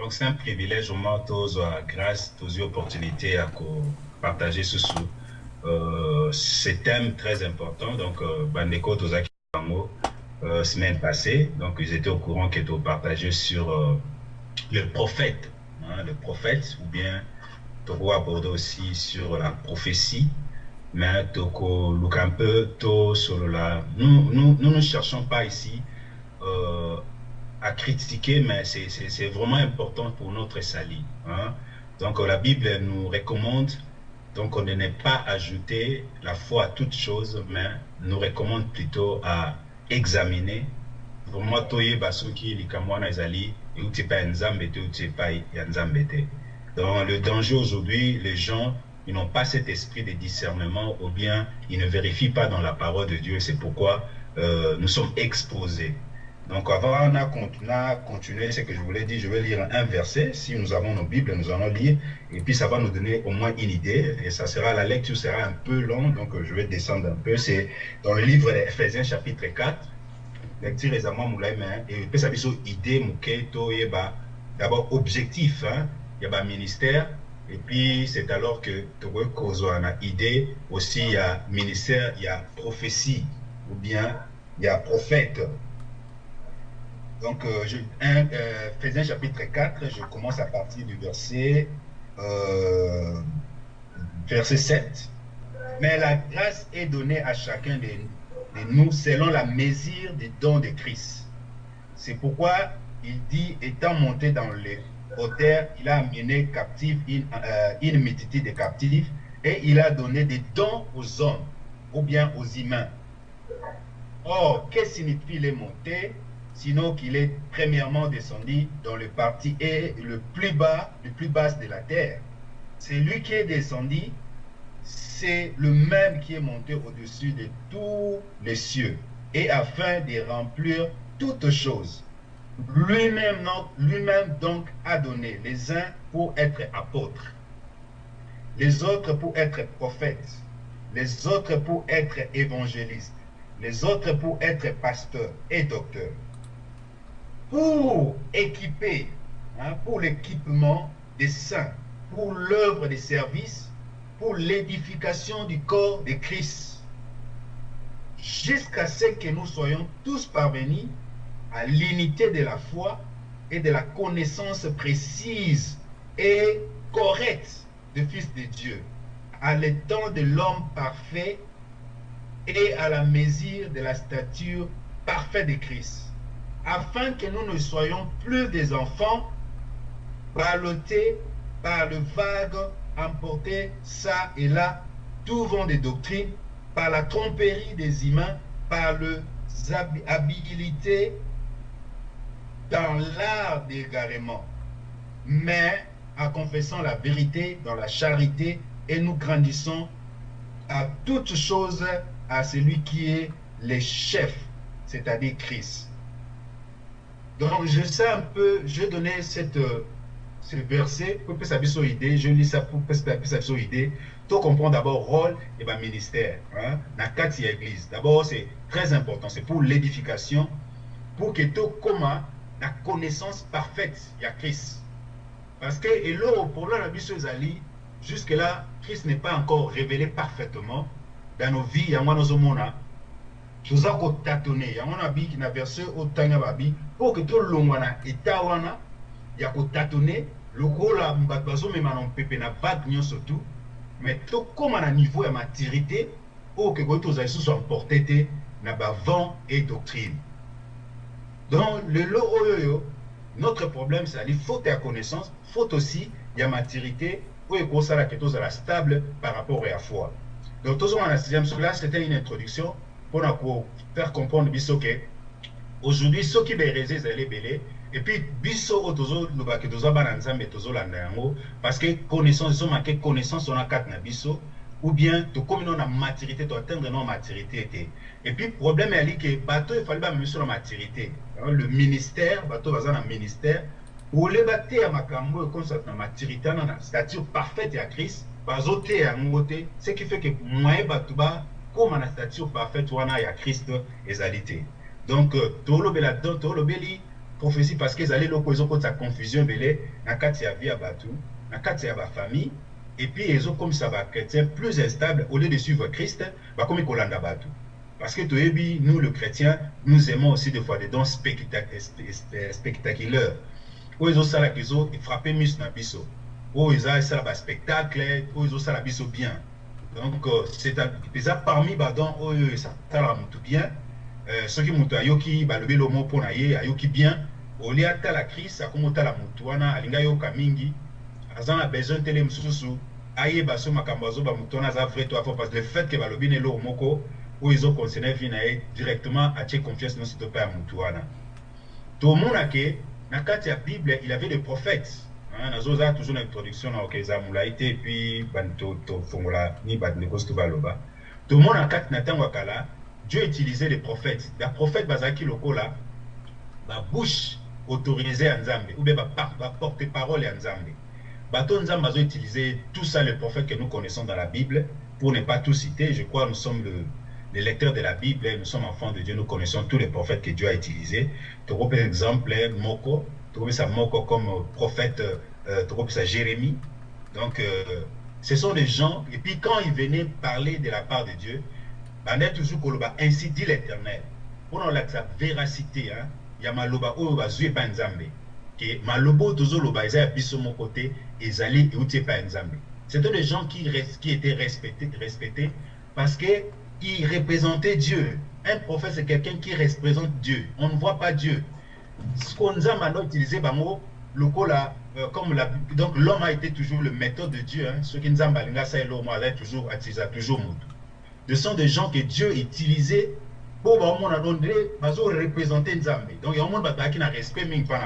Donc c'est un privilège vraiment la grâce, aux opportunités à partager ce sous. Euh, ce thème très important. Donc, euh, Bandeko Tozaki euh, semaine passée, donc ils étaient au courant qu'ils étaient partagé sur euh, le prophète, hein, le prophète, ou bien Toko abordé aussi sur la prophétie, mais Toko look un peu tôt sur la. Nous, nous, nous ne cherchons pas ici euh, à critiquer, mais c'est vraiment important pour notre salut. Hein. Donc la Bible nous recommande donc on ne pas ajouter la foi à toute chose, mais nous recommande plutôt à examiner vraiment toyeba soki likambo wana ezali euti epai ya nzambe te euti epai ya nzambe te dans le danger aujourd'hui les gens ils n'ont pas cet esprit de discernement ou bien ils ne vérifient pas dans la parole de Dieu c'est pourquoi euh, nous sommes exposés donc avant de continuer ce que je voulais dire, je vais lire un verset. Si nous avons nos Bibles, nous allons lire. Et puis ça va nous donner au moins une idée. Et ça sera, la lecture sera un peu longue, donc je vais descendre un peu. C'est dans le livre d'Ephésiens chapitre 4. Lecture les amants moulaïmen. Et puis ça idée, mouketo, d'abord objectif. Hein. Il y a un ministère. Et puis c'est alors que tu as une idée. Aussi, il y a ministère, il y a prophétie. Ou bien il y a prophète. Donc, euh, je, euh, chapitre 4, je commence à partir du verset, euh, verset 7. Mais la grâce est donnée à chacun de, nous selon la mesure des dons de Christ. C'est pourquoi il dit, étant monté dans les hauteurs, il a amené captif une, euh, une multitude de captifs et il a donné des dons aux hommes ou bien aux humains. Or, que signifie les montées? Sinon qu'il est premièrement descendu dans le parti et le plus bas, le plus bas de la terre. C'est lui qui est descendu, c'est le même qui est monté au-dessus de tous les cieux, et afin de remplir toutes choses. Lui-même lui-même donc a donné les uns pour être apôtres, les autres pour être prophètes, les autres pour être évangélistes, les autres pour être pasteurs et docteurs pour équiper, hein, pour l'équipement des saints, pour l'œuvre des services, pour l'édification du corps de Christ, jusqu'à ce que nous soyons tous parvenus à l'unité de la foi et de la connaissance précise et correcte du Fils de Dieu, à l'étang de l'homme parfait et à la mesure de la stature parfaite de Christ afin que nous ne soyons plus des enfants ballottés par le vague, emportés ça et là, tout vent des doctrines, par la tromperie des humains, par le habilité dans l'art d'égarement, mais en confessant la vérité dans la charité, et nous grandissons à toutes choses à celui qui est le chef, c'est-à-dire Christ. Donc, je sais un peu, je donnais cette, euh, ce verset pour que ça puisse idée, je lis ça pour que ça puisse idée. Tu comprends d'abord rôle et ben ministère. Hein, dans quatre église. D'abord, c'est très important, c'est pour l'édification, pour que tu comment la connaissance parfaite, il y a Christ. Parce que, et là, pour la Ali, jusque-là, Christ n'est pas encore révélé parfaitement dans nos vies, il y a toza kotatone yango na biki na verse otanga babi mpo ke tolongwa na eta wana ya kotatone lokola bato bazomema na na na niveau ya maturité oyo ke koki tozala lisusu emporte te na bavent et doctrine. Donc lelo oyo oyo notre problème faute connaissance faute aussi ya maturité oyo ekosala ke tozala stable par rapport ya foi. Donc c'était une introduction pour faire comprendre biso aujourd'hui soki baerese ezali ebele epuis biso oyo tozolobaki toza bana nzambe tozolanda yango parce que connaissance connaissance wana kati na biso ou bien tokómi no na maturité toatteindre no maturité te epuis problème eyali ke bato efali bamemi biso na maturité. Le ministère bato baza na ministère oleba te ya makambo oyo ekonsata na maturité wana na stature parfaite ya christ bazoteya yango te ce qui fait que moye bato ba koma na stature parfaite wana ya Christ ezali te donc tolobela donc tolobeli prophétie parce qu'ils allaient l'opposer sa confusion belé na kati ya vie ya bato na kati ya famille et puis ils ont comme ça va chrétien plus instable au lieu de suivre Christ bah comme kolanda bato. Parce que toyebi nous le chrétien nous aimons aussi des fois des dons spectaculaires. Ça là qu'ils ont frappé mus na biso. Ils ont ça ba spectacle où ils ont ça la biso bien. Donc c'est déjà parmi badon oyo ça tala mutu bien soki moto ayoki balobi lomo mpo na ye ayoki bien olie atala krist akoma otala motu wana alingi ayoka mingi aza na besoin tele mosusu ayeba so makambo azoba motu wana vrai to afo parce le fait ke balobi na eloko moko oyo ezoconcerne vi na ye directement atie confiance nyonso to mpe ya motu wana. Tomona ke na kati ya bible il avait des prophètes nazozala toujours na introduction na okeza molai te epuis tofongola ni bandeko so to baloba tomona kati na ntango kala Dieu utilisait les prophètes. Les prophètes bazaki lokola ba bouche autorisée à Nzambe ou bien ba porte-parole à Nzambe. Bato Nzambe a utilisé tout ça les prophètes que nous connaissons dans la Bible pour ne pas tout citer. Je crois que nous sommes le, les lecteurs de la Bible, nous sommes enfants de Dieu, nous connaissons tous les prophètes que Dieu a utilisés. Tu par exemple Moko, tu ça Moko comme prophète, euh, tu ça Jérémie. Donc euh, ce sont des gens et puis quand ils venaient parler de la part de Dieu, banda toujours koloba ainsi dit l'éternel. Mpona olakisa véracité ya maloba oyo bazwi epai nzambe ke maloba oyo tozoloba eza ya biso moko te ezali euti epai ya nzambe c'était des gens qui, qui étaient respectés, respectés parce que ils représentaient Dieu. Un prophète c'est quelqu'un qui représente Dieu. On ne voit pas Dieu. Ce qu'on nzambe a utilisé bango lokola euh, comme la, donc l'homme a été toujours le méthode de Dieu hein. ce qui nzambe alinga ça l'homme a toujours atisa toujours moto ce sont des gens que Dieu utilisait pour représenter Nzambe. Donc, il y a un monde qui n'a respect même pas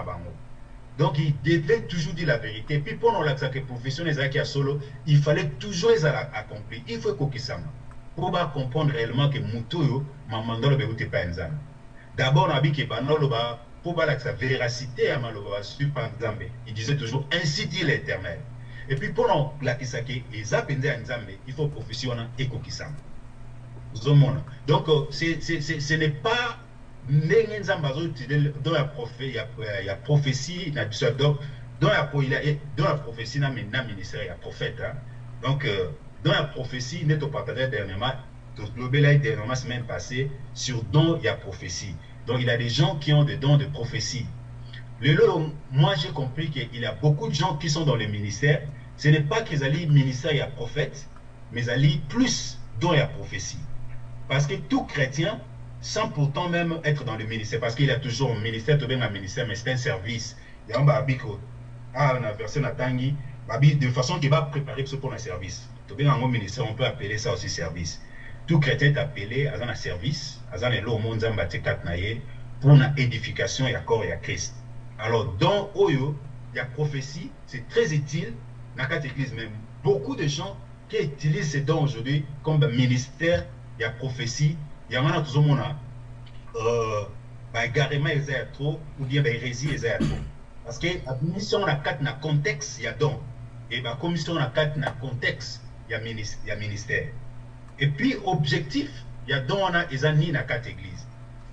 Donc, il devait toujours dire la vérité. Puis, pendant la profession des solo, il fallait toujours les accomplir. Il faut qu'on ça. Pour comprendre réellement que Moutoyo, Mamandolo, ne pas Nzambe. D'abord, on a dit que pour la véracité à Maloba sur Nzambe, il disait toujours ainsi dit l'éternel. Et puis, pendant la Kisake, Nzambe, il faut profession et Kokisama. Donc, ce n'est pas ndenge nzambe la prophétie ya prophétie na biso. Donc dans la dans la prophétie na ministère ya prophète hein. donc euh, dans la prophétie nde topartage dernièrement tolobelaki dernièrement semaine passée sur don ya prophétie. Donc il y a des gens qui ont des dons de prophétie. Lelo moi j'ai compris qu'il y a beaucoup de gens qui sont dans le ministère ce n'est pas qu'ils allaient ministère ya prophète mais allaient plus don ya prophétie parce que tout chrétien, sans pourtant même être dans le ministère, parce qu'il y a toujours un ministère, tu un ministère, mais c'est un service. Il y a un ah, versé Natangi, de façon qui va préparer pour un service. Tu un ministère, on peut appeler ça aussi service. Tout chrétien est appelé à un service, à un élo monde pour une édification et accord et à Christ. Alors, dans Oyo, il y a prophétie, c'est très utile dans cette église même. Beaucoup de gens qui utilisent ces dons aujourd'hui comme ministère ya prophétie yango wana tozomona uh, baégarement eza ya trop ou bien bahérésie eza ya trop. Parce que mission na kati na contexte ya don e bakomission na kati na contexte ya, ministère, ya ministère. Et puis objectif ya don wana eza nini na kati église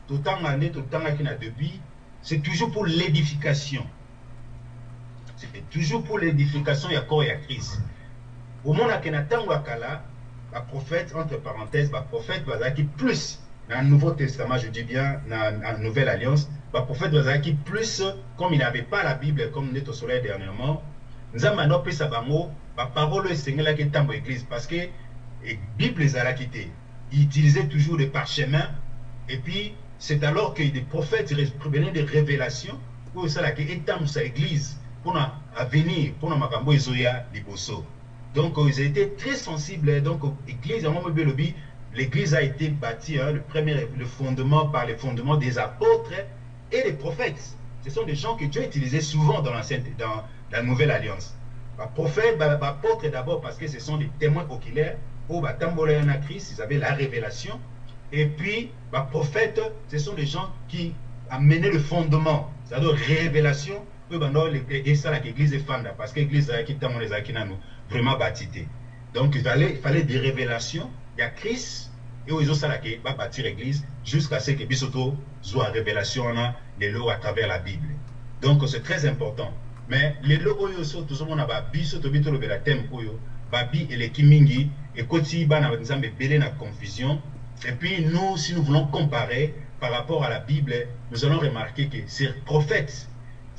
totanga nde totangaki na depuis c'est toujours pour l'édification. C'est toujours pour l'édification ya corps ya christ. Omonake na ntango ya kala prophète, entre parenthèses, prophète qui plus, dans le Nouveau Testament, je dis bien, dans la Nouvelle Alliance, prophète qui plus, comme il n'avait pas la Bible, comme nous au soleil dernièrement, nous avons appris ça, la parole est Seigneur qui est dans l'église, parce que la Bible les a quittés. Ils utilisaient toujours des parchemins, et puis c'est alors que des prophètes venaient des révélations, pour ça, qui est dans l'église, pour venir, pour nous, Makambo Ezoya, Liboso. Donc, ils étaient très sensibles. Donc, l'église, l'église a été bâtie, hein, le premier le fondement par les fondements des apôtres et des prophètes. Ce sont des gens que Dieu utilisait souvent dans, dans la Nouvelle Alliance. Les prophètes, les apôtres d'abord parce que ce sont des témoins oculaires. Au Christ, ils avaient la révélation. Et puis, les prophètes, ce sont des gens qui amenaient le fondement, c'est-à-dire révélation. Et ça, l'église est fan parce que l'église est qui les vraiment bâti. Donc il fallait, des révélations. Il y a Christ, et oyo ezosalaka bâtir église jusqu'à ce que biso tozwa révélation wana lelo à travers la bible. Donc c'est très important. Mais lelo oyo so tozomona babiso tobi tolobela thème oyo. Babi eleki mingi ekoti bana nzambe ebele na confusion. Et puis nous si nous voulons comparer par rapport à la bible nous allons remarquer que ces prophètes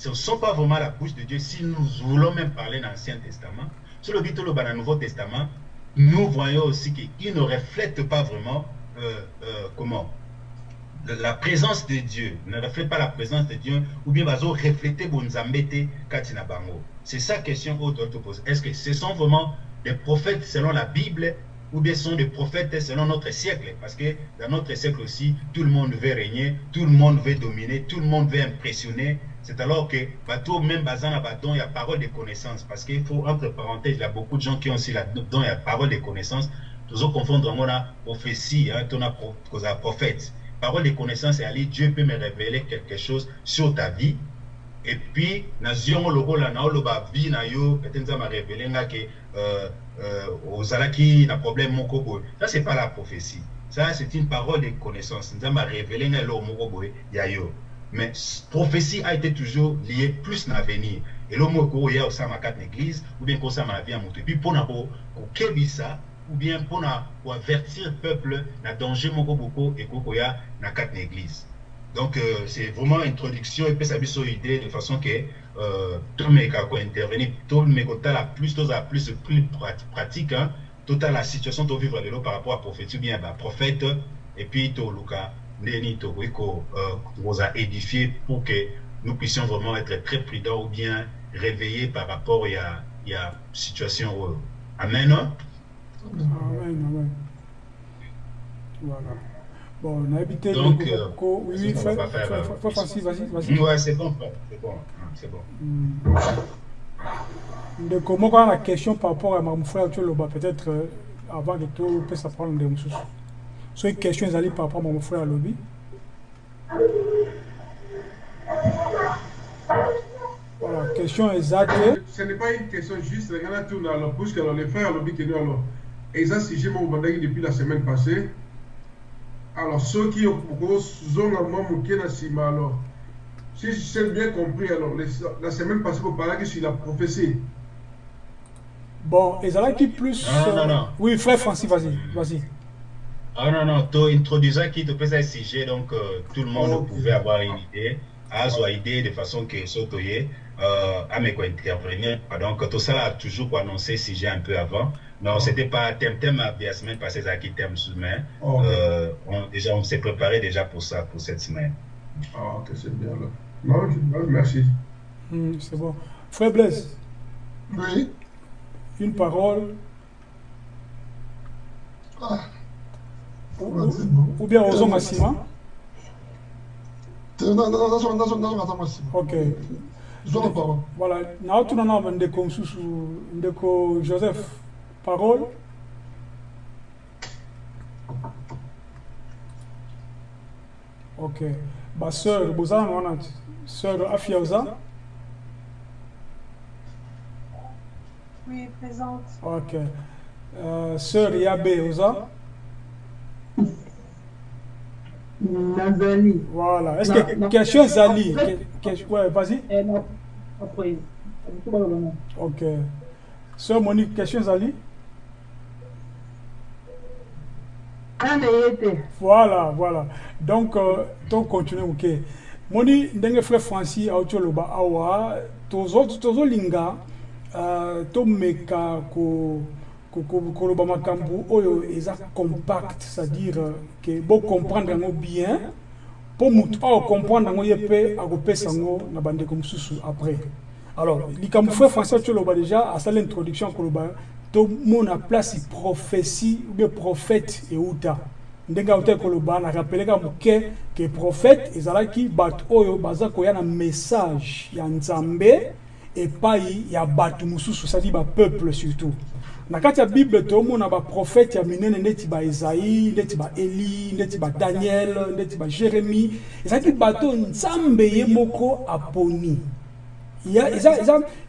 ne sont pas vraiment la bouche de Dieu. Si nous voulons même parler dans l'Ancien Testament sur le dans le Nouveau Testament nous voyons aussi qu'ils ne reflètent pas vraiment euh, euh, comment la présence de Dieu ne reflète pas la présence de Dieu ou bien bazo refléter bonzambete katina bango c'est ça question doit te poser est-ce que ce sont vraiment des prophètes selon la Bible ou bien sont des prophètes selon notre siècle. Parce que dans notre siècle aussi tout le monde veut régner tout le monde veut dominer tout le monde veut impressionner. C'est alors que bateau même bazana badon il y a parole de connaissance. Parce qu'il faut entre parenthèses il y a beaucoup de gens qui ont aussi dedans il y a parole de connaissance. Toujours confondre on a prophétie hein ton prophète. Parole de connaissance et aller Dieu peut me révéler quelque chose sur ta vie. Et puis nation lokola na oloba vie na yo peut-être ça m'a révélé que euh, ozalaki na problème moko boy ça c'est pas la prophétie. Ça c'est une parole de connaissance. Nzambe a révélé nga lo moko boy ya yo. Mais prophétie a été toujours liée plus l'avenir. Et l'homme qui est au sein de l'église, ou bien de la vie Et puis pour nous ça, ou bien pour avertir le peuple dans danger moko beaucoup et qu'on a dans quatre église. Donc euh, c'est vraiment introduction ça une idée de façon que euh, tout le monde intervenir, tout le monde la plus, tout la plus, plus pratique, hein, la situation de vivre par rapport à prophétie, bien bah, prophète, et puis cas ndeni tokoki euh, édifier pour que nous puissions vraiment être très prudents ou bien réveillés par rapport à la situation oyo amen amen amen. Voilà bon nayebi te donc euh, oui frère Francis vas-y vas-y. Ouais c'est bon c'est bon c'est bon. Hmm. ndeko moko ana question par rapport à makambo frère toloba peut-être euh, avant que topesa parole ndeko mosusu soki question ezali par rapport mon frère alobi voilà question eza te ce n'est pas une question juste regana tuna alors puisque alors le frère alobi keno alors eza sujet moko bandaki depuis la semaine passée alors soki okozonga mwa moke na nsima alors si j'ai bien compris alors la semaine passée boparlaki sur la prophétie bon ezalaki plus non, non, non. oui frère francis vas-y vas-y Ah non, non, tu introduisais qui te faisait un sujet, donc euh, tout le monde okay. pouvait avoir une idée, à avoir une idée de façon que Sotoye, euh, à me intervenir. Donc tout ça a toujours annoncer sujet un peu avant. Non, ce n'était pas thème, thème à la semaine passée, ça qui thème semaine. Okay. Euh, on, déjà, on s'est préparé déjà pour ça, pour cette semaine. Ah, ok, c'est bien là. Non, merci. Mm, c'est bon. Frère Blaise. Oui. Une parole. Ah. ou bien ozonga nsima ok voilà naotuna na ndeko mosusu ndeko joseph parole ok baseur bozala na wana ti sœur afia oza Oui, présente. Ok. Euh, sœur Yabé Oza Nazali. Voilà. Est-ce que question Zali Ouais, vas-y. Après. Ok. Sœur Monique, question Zali Voilà, voilà. Donc, euh, on continue, ok. Moni, ndenge frère Francis, autioloba awa, tozo, tozo linga, uh, to meka ko, koloba makambo oyo eza compact c'est-à-dire ke bocomprendre yango bien mpo motu aocomprendre yango ye mpe akopesa yango na bandeko mosusu après alors likambo frère français toloba déjà asala introduction koloba tomona place prophétie ou bien prophète euta. Ndenge auta koloba na rappeleka moke ke prophète ezalaki bato oyo baza koya na message ya nzambe epai ya bato mosusu c'est-à-dire bapeuple surtout. Na kati ya bible tomona baprofete ya minene ndeti baezai ndeti baeli ndeti badaniel ndeti bajeremi ezalaki bato nzambe ye moko aponi. Eza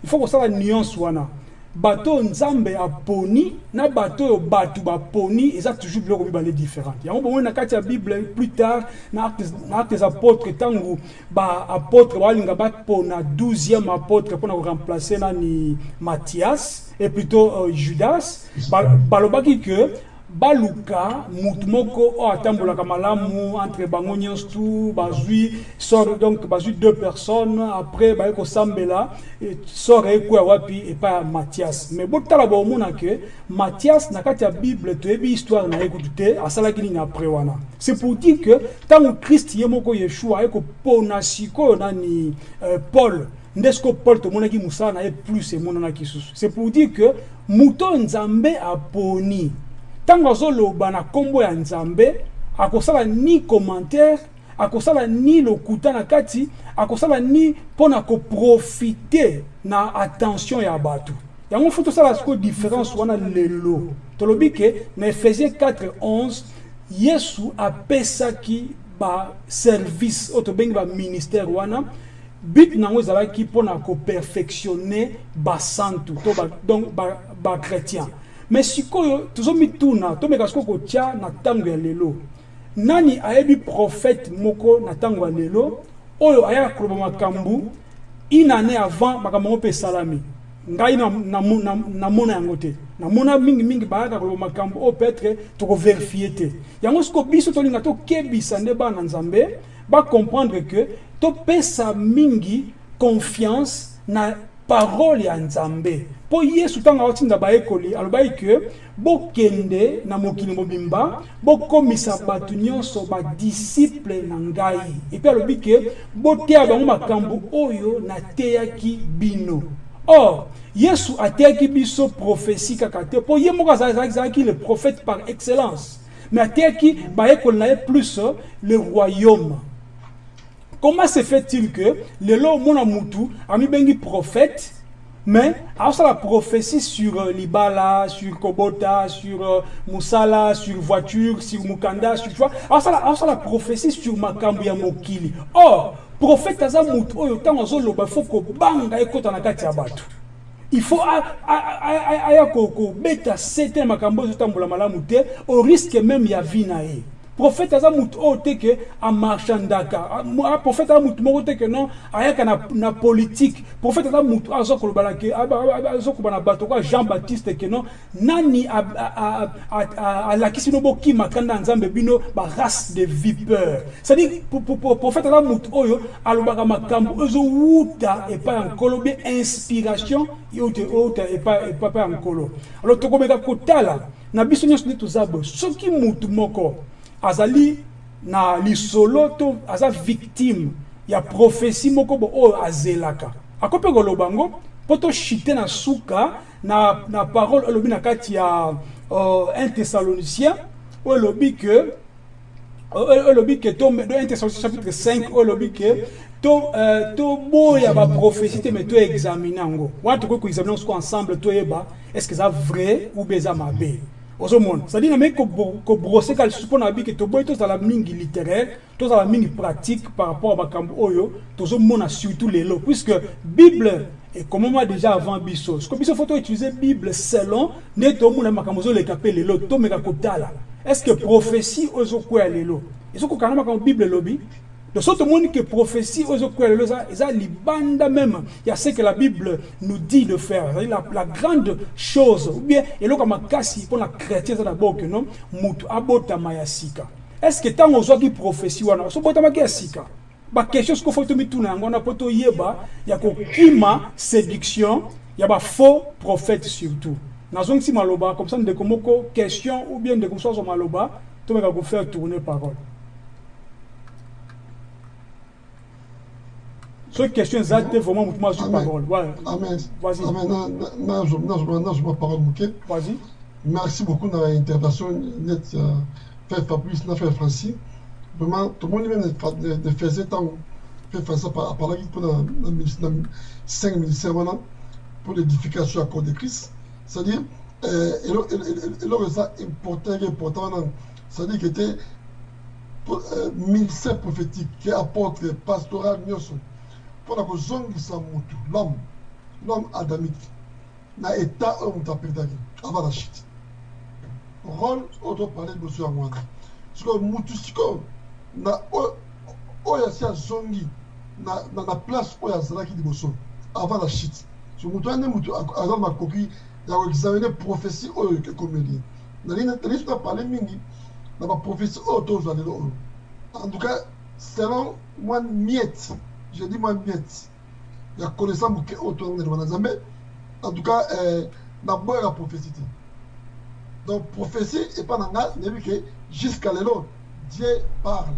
il faut kosala nuance wana bato nzambe aponi na bato oyo bato baponi eza toujours biloko mibale différente yango bomoi na kati ya bible plus tard na actes des apôtres ntango baapôtre balinga bapona 12e apôtre mpona koremplace nani? Mathias et plutôt euh, judas. Ba- balobaki que baluka mutu moko oyo atambolaka malamu entre bango nyonso tu bazwi sor donc bazwi deux personnes après baye kosambela sor wapi epai ya mathias. Mais botala bomona ke mathias na kati ya bible toyebi histoire na ye te asalaki nini après wana. C'est pour dire que ntango christ ye moko yeshua aye kopona sikoyo nani euh, paul nde siko paul tomonaki mosala na ye plus emonanaki susu. C'est pour dire que moto nzambe aponi ntango azoloba na nkombo ya nzambe akosala ni commentaire akosala ni lokuta na kati akosala ni mpona koprofite na attention ya bato. Yango fo tosala sikoyo différence wana lelo. Tolobi ke na ephésiens 4 11 yesu apesaki baservice oyo tobengi baministère wana. But nango ezalaki mpona koperfectionne basantu to ba, donc bachrétien ba mais sikoyo tozomituna tomeka sikoyo kotia na ntango ya lelo. Nani ayebi prophète moko na ntango ya lelo oyo ayaka koloba makambo une année avant makambo yango mpe esalami. Ngai namona na, na, na yango te. Namona mingimingi bayaka koloba makambo oyo peut-être tokoverifie te. Yango siko biso tolinga tokebisa nde bana nzambe bacomprendre ke topesa mingi confiance na parole ya nzambe mpo yesu ntango aotinda bayekoli alobaki ke bokende na mokili mobimba bokomisa bato nyonso badisiple na ngai. Epuis alobi ke boteya bango makambo oyo nateyaki bino. Or yesu ateyaki biso prophétie kaka te. Mpo ye moko azalaki le prophète par excellence. Mais ateyaki bayekoli na ye plus le royaume. Comment se fait-il que lelo omona mutu amibengi prophète mais la prophétie sur euh, libala sur kobota sur euh, musala sur voiture sur mukanda sur tu vois la prophétie sur makambo ya mokili or prophète aza mutu oyo ntango azoloba fo kobanga ekota na kati ya bato il faut aya kobeta sete makambo ezotambola malamu te au risque même ya vie na prophète aza mutu oyo te ke amarchandaka prophète aza mutu moko te ke non? Ayaka na, na politique. Prophète aza mutu aza koloba azokoloba na bato kwa jean baptiste ke non? Nani alakisi bino bokima kanda ya nzambe bino barace de vipeur. Cestadire prophète aza mutu oyo alobaka makambo ezowuta epai ya nkolo bien inspiration euta epai ya nkolo. Alors tokomeka kotala na biso nyonso nde toza boye. Soki mutu moko azali na lisolo to aza victime ya prophétie moko bo oyo azelaka. Akoki mpe koloba ngo mpo na suka na, na parole olobi na kati ya uh, un thessalonicien oyo elobi ke oyo elobi ke to 1 thessalonicien chapitre 5 oyo elobi ke toboya uh, baprophétie te me toexamine yango wana tokoki koexamine yango ensemble toyeba est ce que eza vrai ou bien mabe? Ozomona cestadire nameki kobrose ka lisusu mpona babi ke toboyi tozala mingi littéraire tozala mingi pratique par rapport ya makambo oyo tozomona surtout lelo puisque bible ekomama déjà avant biso. Siko biso fo toutilize bible selon nde tomona makambo ezoleka mpe lelo tomeka kotala est ce que prophétie oyo ezokweya lelo ezokokana makambo bible elobi de sorte tomoni que prophétie lelo eza libanda même ya ce que la bible nous dit de faire. La, la grande chose ou bien eloko makasi mpona chrétien eza d'abord ke non motu abotama ya sika. Est ce que ntango ozwaki prophétie wana osobotamaki ya sika? Baquestion siko fo tomituna yango wana mpo toyeba ya kokima séduction ya bafaux prophète surtout. Nazongisi maloba comme ça ndeko moko question ou bien ndeko mosu azwa maloba tomeka kofaire tourner parole soki question eza te vraiment motu azwi parole. Vas-y. Nazwa parole moke vas-y. Merci beaucoup na intervention net frère fabrice na frère francis. Vraiment tomoni même de faisait ntango frère francis aparlaki mpona na cinq ministère wana pour l'édification ya corps de christ. C'est-à-dire eloko eza important eke important wana c'est-à-dire que te ministère prophétique ke apôtre pastoral nyonso mpona kozongisa motu l'homme l'homme adamique na état oyo moto aperdaki avant la chute. Rôle oyo toparle liboso yango wana sikoyo mutu sikoyo na oyo asi azongi na, place oyo azalaki liboso avant la chute. So moto wana nde moto aza na makoki ya koexamine prophétie oyo ekomeli nalingi toparle mingi na baprofétie oyo tozwa lelo oyo en tout cas selon mwa miette je dis mwa miette ya connaissance moke oyo tozandelema na nzambe en tout cas euh, na boyaka prophétie. Donc prophétie epa na nga nayebi ke jusqu'à lelo dieu parle.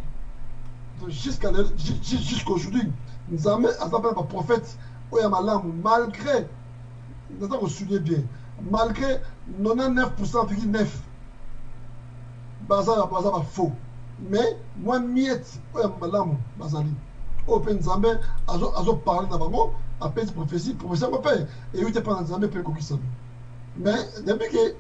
Donc jusqu'à jusqu'aujourd'hui nzambe aza mpe na baprophète oyo ya malamu malgré naza kosoulie bien malgré 99% virgule 9 baza baza bafaux mais mwa miette oyo ya bazali oyo mpe nzambe azoparle na bango apesi prophétie prophétie yango mpe eyebi te mpa na nzambe mpe ekokisami mais nayebi ke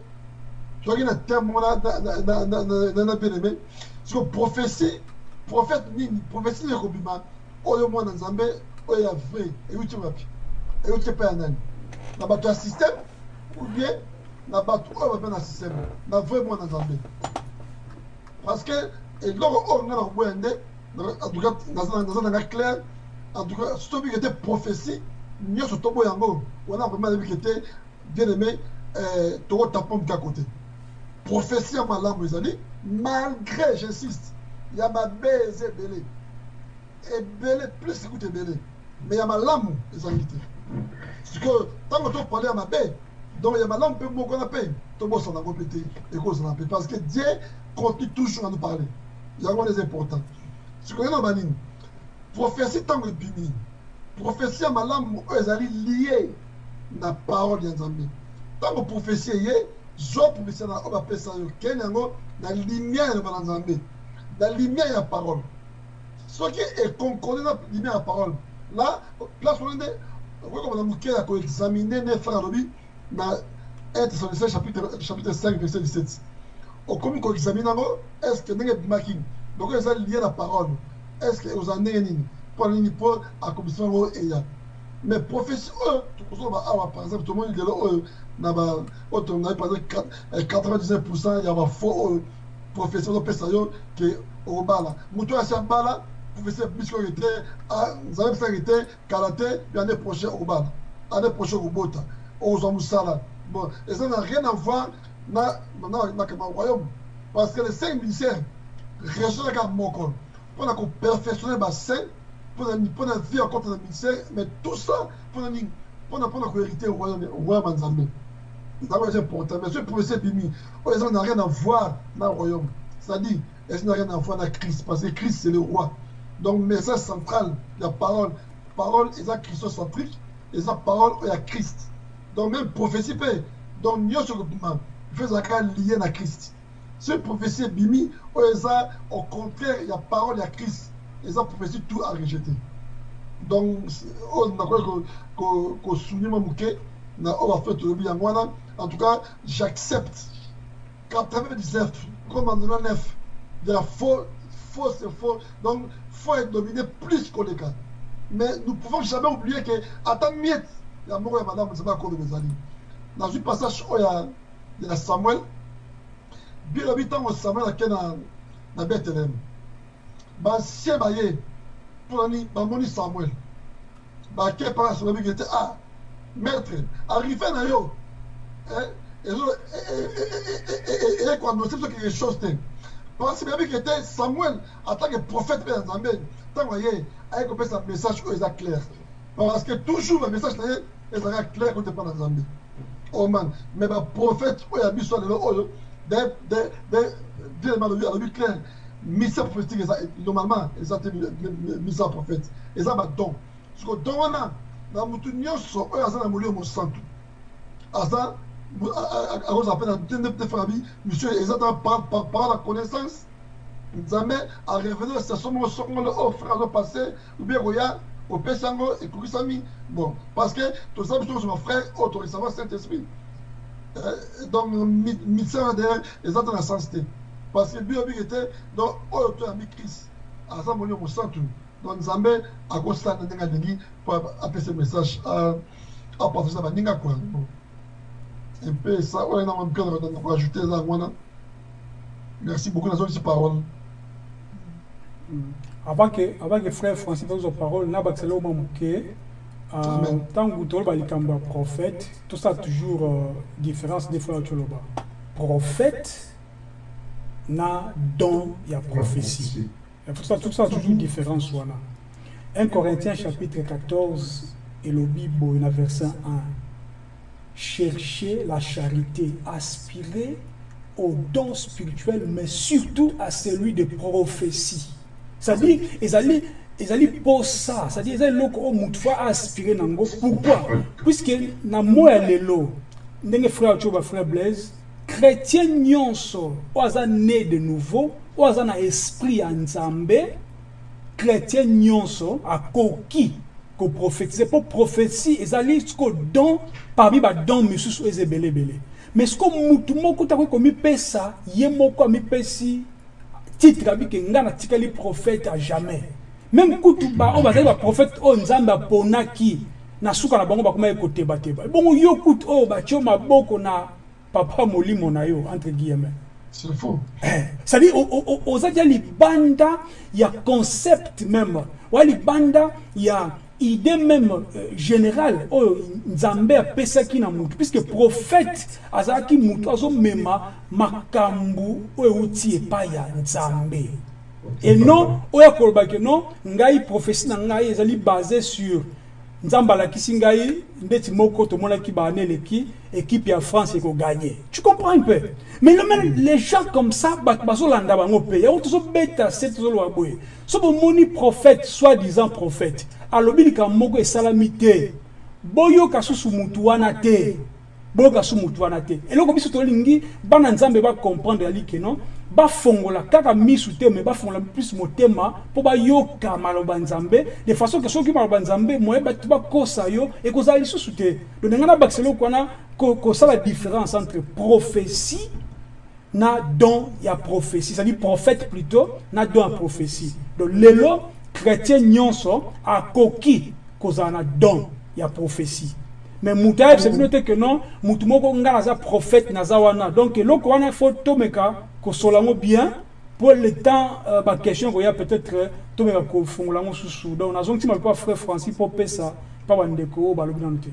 toyaki na terme moko na bien aimé. Siko prophétie prophète nini prophétie nini ekobima oyo mwana nzambe oyo ya vrai. Euti wapi euti mpe ya nani na bato ya système ou bien na bato oyo bape na système. Na vrai mwana parce que eloko oyo nga na koboya nde en tout cas naza nanga clair en tout cas soki obiki ete prophétie nyonso toboya yango wana vraimen nayebiki ete bien aimé tokotapa moke ya kote prophétie ya malamu ezali malgré j'insiste ya mabe eza ebele ebele plus ekuta ebele mais ya malamu ezangi te sikoyo ntango topale ya mabe donc ya malamu mpe moko wana mpe tobosana yango mpe te ekozala mpe parce que dieu continue toujours à nous parler. Yango wana eza important sikoyo na banini prophétie ntango ebimi prophétie ya malamu oyo ezali lie na parole ya nzambe ntango prophétie eye zwa prophétie na oyo bapesa yo kende yango na lumière ya bana nzambe na lumière ya parole. Soki ekonkorde na lumière ya parole. La place wana nde okoki na moke ya koexamine ne frère alobi na 1 thessaloniciens chapitre, chapitre 5 verset 17 okomi koexamine yango est ce que ndenge ebimaki donc eza lie na parole est ce que ozala ndenge nini mpo nini mpo akomisa yango eya mais prophétie par exemple tomoni lelo oyo na ba oyo tongai par exemple 99 pourcent prophétie ozopesa yo asi te kala te bi année prochain okobala année prochain bon na rien à voir na royaume parce que les cinq ministères resolaka moko mpona koperfectionne basaint mpona vie ya kota na ministère mais tout ça nini mpona mpona kohérite royaume nzambe eza important mais prophétie ebimi oyo eza na rien à voir na royaume. C'est-à-dire eza na rien à voir na christ parce que christ c'est le roi. Donc message central ya parole parole eza christocentrique eza parole oyo ya christ. Donc même prophétie donc nyonso ekobima ifo ezalaka lié na christ soki prophétie ebimi oyo eza au contraire ya parole ya christ. Eza prophétie tout à rejeter donc oyo nakoki kosouligne mwa moke na oyo bafe tolobi yango wana en tout cas j'accepte 99 comme en 99 ya faux faux c'est faux. Donc faux est dominé plus koleka mais nous pouvons jamais oublier que ata miette ya moko ya malamu nzambe akoloba ezali nazwi passage oyo ya samuel bilobi ntango samuel ake na, na betlehem basie baye mpona bamoni samuel. Bake mpaka samuel biki ete ah maître arrivé na yo. Ekoannonce biso quelque chose te parce que bayebiki ete samuel atanke prophète mpe ya nzambe ntango aye aye kopesa message oyo eza clair. Parce que toujours bamessage na ye ezalaka clair kote mpa na nzambe oman mais baprophète oyo ya biso lelo oyo bien alobi alobi clair. Misa prophétique eza normalement eza te misa prophète. Eza badon siko don wana na motu nyonso oyo aza na molio mosantu aza akozala mpe na te farabi monsieur eza ta parole ya connaissance nzambe arevenir station moko sokongolo oyo frère azopasse ubie koya opesi yango ekokisami bon parce que saint esprit donc misère derrière eza te na sens te parce que bio biki te donc oyo toyambi christ. Aza molio mosantu donc nzambe akosala na ndenge alingi mpo apesa message apartage na baninga kwa un peu ça. Oyo na mamika na rajouter eza yango merci beaucoup nazongisi parole avant que avant que frère francis azwa parole na bakisala oma moke Ntango toloba likambo ya prophète tosala toujours euh, différence des fois toloba. Prophète na don ya prophétie. Tout ça, tout ça toujours différence wana 1 Corinthiens chapitre 14 elobi boye na verset 1 cherchez la charité aspirez au don spirituel mais surtout à celui de prophétie c'est-à-dire ezali ezali posa c'est-à-dire eza eloko oyo motu fo aspire nango. Pourquoi? Puisque na moi ya lelo ndenge frère tio bafrère blaise chrétien nyonso oyo aza né de nouveau oyo aza na esprit ya nzambe chrétien nyonso akoki koprophétise mpo prophétie ezali siko don parmi badon misusu oyo eza ebele ebele mais siko mutu moko takoki komipesa ye moko amipesi titre abike nga natikali prophète à jamais même kutu ba oyo bazali baprophète oyo nzambe aponaki na suka na bango bakomaki kotebateba. Bongo yo kutu oyo batio maboko na papa molimo na yo entre guillemets. C'est faux. Eh, oza dia libanda ya concept même. Oya libanda ya idée même euh, générale oyo nzambe apesaki na mutu. Puisque prophète azalaki mutu azomema makambo oyo euti epai ya nzambe et non oyo akolobaki non ngai prophétie na ngai ezali basé sur nzambe alakisi ngai ndeti moko tomonaki baane eleki équipe ya france ekoganye tu comprends un peu? Mais même les gens comme ça bato bazolanda bango mpe. Yango tozobeta se tozoloba boye. So bomoni prophète soit disant prophète. Alobi likambo moko esalami te. Boyoka susu mutu wana te. Boyoka su mutu wana te. Eloko biso tolingi bana nzambe bacomprendre yali ke non? Bafongola kaka misu te me bafongola plus motema mpo bayoka maloba nzambe. De façon ke soki maloba nzambe moye bato bakosa yo ekozala lisusu te. Donc ndenge nabakisa eloko wana ko- kosala différence entre prophétie na don ya prophétie. C'est-à-dire prophète plutôt na don ya prophétie. Donc lelo chrétien nyonso akoki kozala na don ya prophétie. Mais mutu ayebisa bino te ke non mutu moko nga naza prophète naza wana. Donc eloko wana fo tomeka kosola yango bien po le temps euh, baquestion koya peut-être euh, tomeka kofungola yango susu donc nazongi ntima mpe frère francis mpo pesa mpa bandeko balobi nano te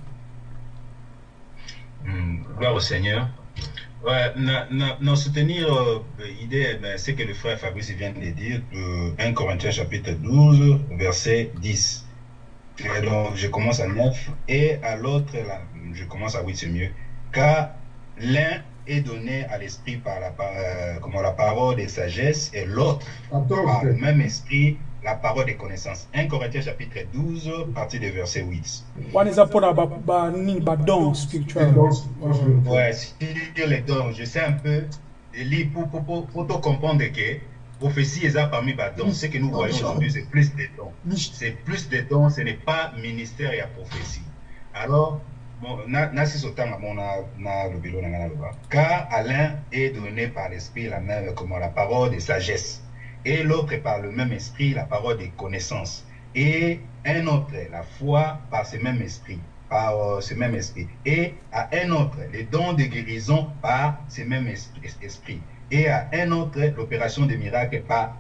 Hmm, Gloire au Seigneur. Ouais, na, na, na soutenir euh, l'idée, ben, c'est que le frère Fabrice vient de dire, euh, 1 Corinthiens chapitre 12, verset 10. Et donc, je commence à 9, et à l'autre, je commence à 8, c'est mieux. Car l'un est donné à l'esprit par la, par- euh, comment, la parole de sagesse, et l'autre par le même esprit la parole de connaissance. 1 Corinthiens chapitre 12, partir de verset 8. wana eza mpona ba- ba- nini? Badon spirituel Don spirituel. Ouais, sur les dons, je sais un peu pour, pour, pour, pour te comprendre que prophétie est parmi les dons. Ce que nous voyons aujourd'hui, c'est plus des dons. C'est plus des dons, ce n'est pas ministère et la prophétie. Alors, Car à l'un est donné par l'esprit la même, comment la parole de sagesse, et l'autre par le même esprit la parole de connaissance, et un autre la foi par ce même esprit, par euh, ce même esprit, et à un autre les dons de guérison par ce même esprit. et à un autre l'opération des miracles par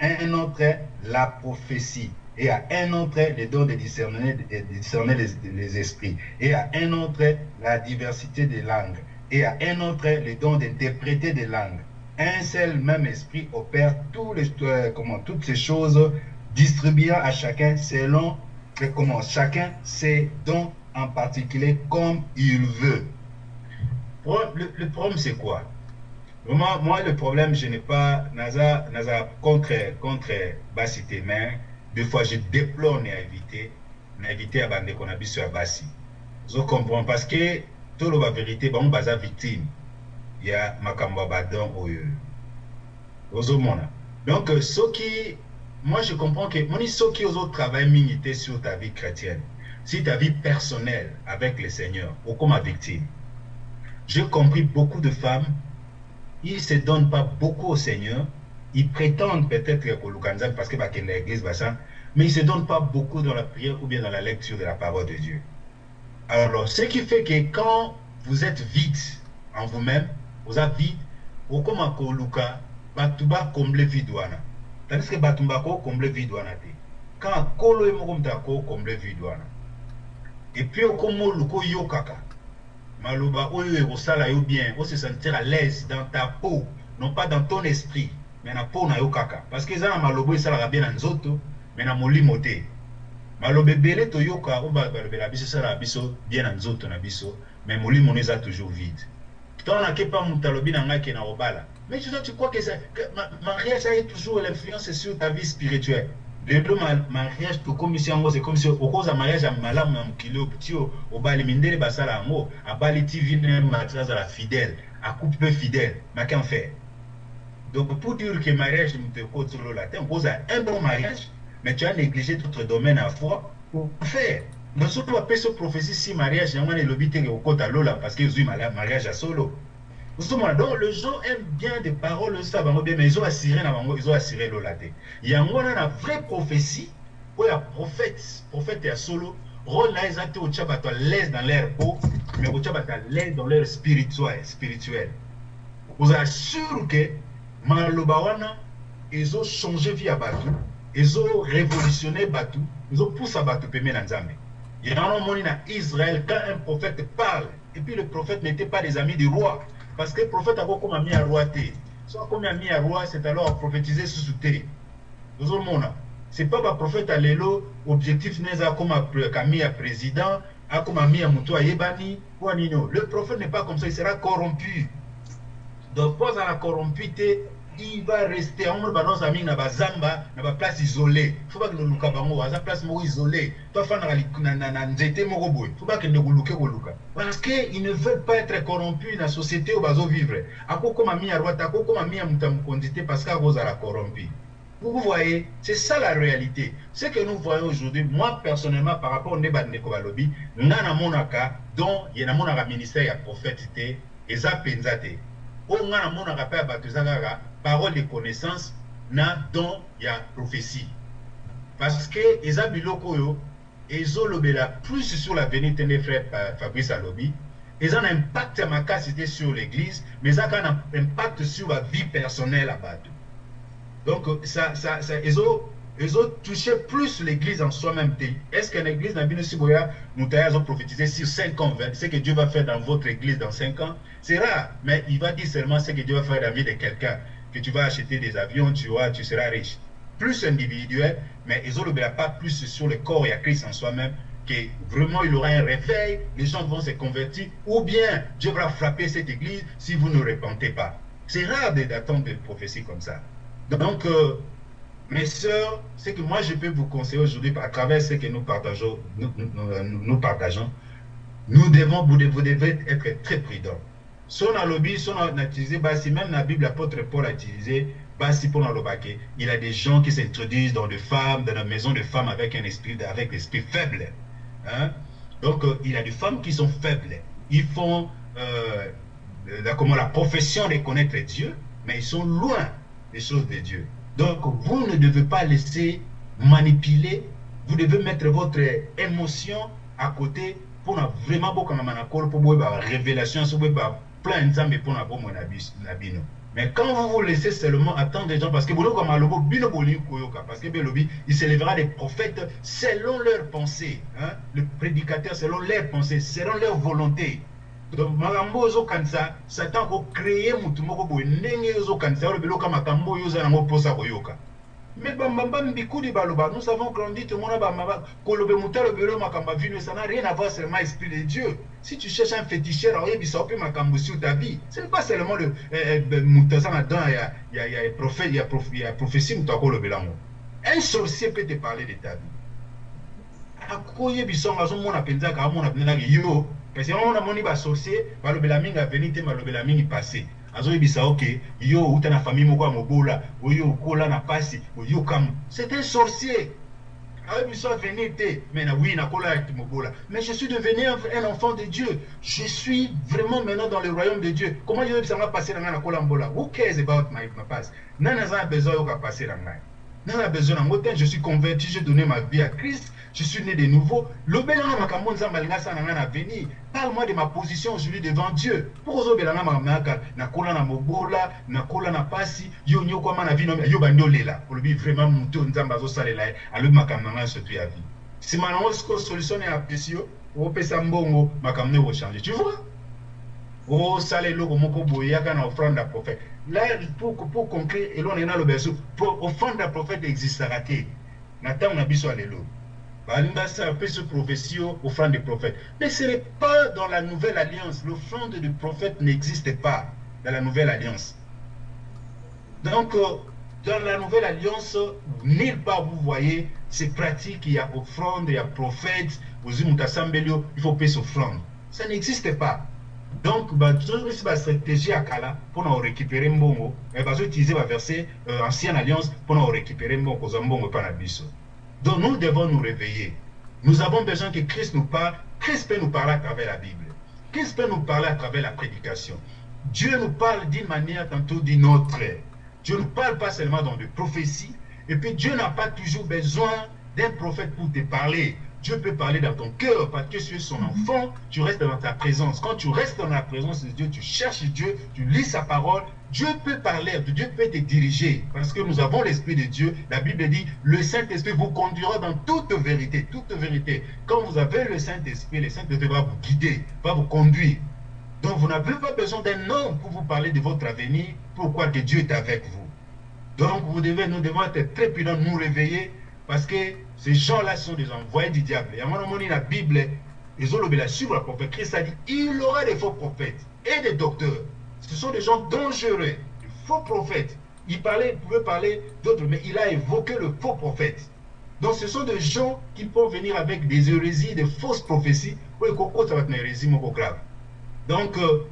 un autre la prophétie, et à un autre les dons de discerner, discerner les, esprits, et à un autre la diversité des langues, et à un autre les dons d'interpréter des langues. Un seul même esprit opère les, euh, comment, toutes ces choses, distribuant à chacun selon que, comment, chacun ses dons en particulier comme il veut. Le, le problème, c'est quoi? Vraiment, moi, le problème, je n'ai pas Naza, Naza contre, contre mais des fois, je déplore à éviter, à éviter à bande qu'on a vu sur Bassi. Je comprends parce que tout le la vérité, bon, baza victime. Il y a Makamba Badon Oyo. Ozomona. Donc, qui, moi, je comprends que, mon ce qui aux autres travail minité sur ta vie chrétienne, si ta vie personnelle avec le Seigneur, ou comme ma victime. J'ai compris beaucoup de femmes ils se donnent pas beaucoup au Seigneur. Ils prétendent peut-être au Lukanza parce que l'église, bah, mais ils ne se donnent pas beaucoup dans la prière ou bien dans la lecture de la parole de Dieu. Alors, ce qui fait que quand vous êtes vide en vous-même vous êtes vide okoma koluka bato bakomble vide wana. Tandis que bato bakokomble vide wana te. Quand kolo ye moko moto akokomble vide wana. Epuis okoma oluka oyokaka maloba oyo ekosala yo bien ose sentir à l'aise dans ta peau non pas dans ton esprit mais na peau na yo kaka. Parce que eza na maloba oyo esalaka bien na nzoto mais na molimo te. Maloba ebele toyoka oyo balobela biso esalaka biso bien na nzoto na biso mais molimo no eza toujours vide. Ntango nake mpa moto alobi na ngai ke na kobala mais tu, tu crois que, ça, que ma, mariage a toujours l'influence sur ta vie spirituelle. Lelo mariage tokomisi yango c'est comme si okoza mariage ya malamu ya mokili ti obali mindele basala yango abali ti vi ne mati azala fidèle akupe mpe fidèle. Make en faire? Donc pour dire que mariage moto ekotolola te okoza un bon mariage mais tu as négligé d'autres domaines à foi. Pour faire donc soki bapesi prophétie si mariage yango wana elobi te okota lola parce que ezwi mariage ya solo. Donc les gens aiment bien des paroles bango bien mais ezoassire na bango ezoassire lola te yango wana na vraie prophétie oyo ya prophète prophète ya solo rôle na eza te otya bato à l'aise dans leur peau mais bato à l'aise dans leur spirituel spirituel. Ozala sûr ke maloba wana ezochange vie ya bato ezorévolutionne bato ezopusa bato pembe na nzambe. Yango omoni na israël quand un prophète parle et puis le prophète n'était pas des amis du roi parce que prophète akokóma mi ya roi te so akomi ami ya roi c'est alors aprophétise susu te ozomona c'est pas baprophète ya lelo objectif ne eza akóma kami ya président akóma mi ya moto ayebani mpo nino. Le prophète n'est pas comme ça il sera corrompu. Donc mpo azala corrompu il va rester omona banonsa mingi na bazamba na baplace isolé fo bakende koluka bango aza place moko isolé to afandaka na nzete moko boye fo bakende koluke koluka parce que ils ne veulent pas être corrompu na société oyo bazovivre akokóma mi ya roi te akokóma mi ya moto ya mokonzi te parce que akozala corrompu. Vous voyez c'est ça la réalité. Ce que nous voyons aujourd'hui moi personnellement par rapport nde bandeko balobi nga namonaka donc ye namonaka ministère ya prophète te eza mpenza te oyo nga namonaka mpe ya bato eza kaka parole de connaissance na don ya prophétie. Parce que eza biloko oyo ezolobela plus sur l'avenir te nde frère fabrice alobi. Eza na impact ya sur l'église mais eza kaka na impact sur la vie personnelle ya bato. Donc ça, ça, ça, plus l'église en soi-même te. Est ce que église na bino si sur 5 ans 20, ce que dieu va faire dans votre église dans 5 ans? C'est rare mais il va dire seulement ce que dieu va faire dans la vie de quelqu'un que tu vas acheter des avions tu vois tu seras riche. Plus individuel mais ezolobela pas plus sur le corps et à Christ en soi-même que vraiment il aura un réveil les gens vont se convertir ou bien Dieu va frapper cette église si vous ne repentez pas. C'est rare d'attendre des prophéties comme ça. Donc euh, mes sœurs, ce que moi je peux vous conseiller aujourd'hui à travers ce que nous partageons, nous, nous, partageons, nous devons, vous devez être très prudents. Son lobby, son a utilisé, si même la Bible, l'apôtre Paul a utilisé, basi pour il y a des gens qui s'introduisent dans des femmes, dans la maison de femmes avec un esprit, avec l'esprit faible. Hein? Donc, euh, il y a des femmes qui sont faibles. Ils font euh, la, comment, la profession de connaître Dieu, mais ils sont loin des choses de Dieu. Donc, vous ne devez pas laisser manipuler, vous devez mettre votre émotion à côté pour vraiment beaucoup de pour la pour plein de pour la bino. Mais quand vous vous laissez seulement attendre des gens, parce que vous comme alobo bino parce que Belobi, il s'élèvera des prophètes selon leurs pensées, hein? le prédicateur selon leurs pensées, selon leur volonté. donc makambo ozokanisa satan kocreye motu moko boye ndenge ozokanisa olobi eloka makambo oyo oza yango mposa koyoka bambamba mbikudi baloba. Nous avons grandi tomona bamaba kolobe motu alobi elo makambo avino ça n'a rien à voir seulement esprit de dieu. Si tu cherches un féticheur aoyebisa mpe makambo sur ta vie. Ce n'est pas seulement le motu aza na dan ya, ya, ya, prophète, ya, prof, ya prophétie un sorcier peut te parler de ta vie. Parce que on amoni basorcier balobela mingi te passé azoyebisa oke yo outa na famille moko ya mobola oyo okola na pasi c'est un sorcier. Ayebiso avenir te mais na oui nakola ya mobola. Mais je suis devenu un enfant de dieu. Je suis vraiment maintenant dans le royaume de dieu. Comment yoyebisa nga passé na ngai nakola mbola? Who cares about my, my past nani aza na besoin oyoka passé na ngai nani a besoin nango te je suis converti j'ai donné ma vie à christ je suis né de nouveau. Parle-moi de ma position aujourd'hui devant Dieu. Sima nango siko solution ya apesi yo, opesa mbongo makambo ne changer. Tu vois? osala eloko moko boye yaka na offrande ya prophète. Là pour, pour conclure eloko ndenge naloba so offrande ya prophète existaka te na ntango na biso ya lelo balingi basala apesi prophétie o offrande de prophète mais ce n'est pas dans la nouvelle alliance. L'offrande du prophète n'existe pas dans la nouvelle alliance. Donc dans la nouvelle alliance nulle part vous voyez ces pratiques il y a offrande il y a prophète il faut pesa offrande. Ça n'existe pas. Donc bazosi bastratégie ya kala mpona korécupere mbongo. Bazoutilize baverset euh, ancienne alliance korécupere mbongo. Kozwa mbongo epa na biso donc nous devons nous réveiller. Nous avons besoin que christ nous parle. Christ peut nous parler à travers la bible. Christ peut nous parler à travers la prédication. Dieu nous parle d'une manière tantôt d'une autre. Dieu ne parle pas seulement dans des prophéties. Et puis dieu n'a pas toujours besoin d'un prophète pour te parler Dieu peut parler dans ton cœur parce que tu es son enfant, tu restes dans ta présence. Quand tu restes dans la présence de Dieu, tu cherches Dieu, tu lis sa parole, Dieu peut parler, Dieu peut te diriger parce que nous avons l'Esprit de Dieu. La Bible dit, le Saint-Esprit vous conduira dans toute vérité, toute vérité. Quand vous avez le Saint-Esprit, le Saint-Esprit va vous guider, va vous conduire. Donc vous n'avez pas besoin d'un homme pour vous parler de votre avenir, pourquoi que Dieu est avec vous? Donc vous devez, nous devons être très prudents, nous réveiller parce que ces gens-là sont des envoyés du diable. Et à un moment donné, la Bible, ils ont le sur le prophète. Christ a dit il aura des faux prophètes et des docteurs. Ce sont des gens dangereux, des faux prophètes. Il parlait, pouvait parler d'autres, mais il a évoqué le faux prophète. Donc ce sont des gens qui peuvent venir avec des hérésies, des fausses prophéties. une hérésie grave. Donc euh,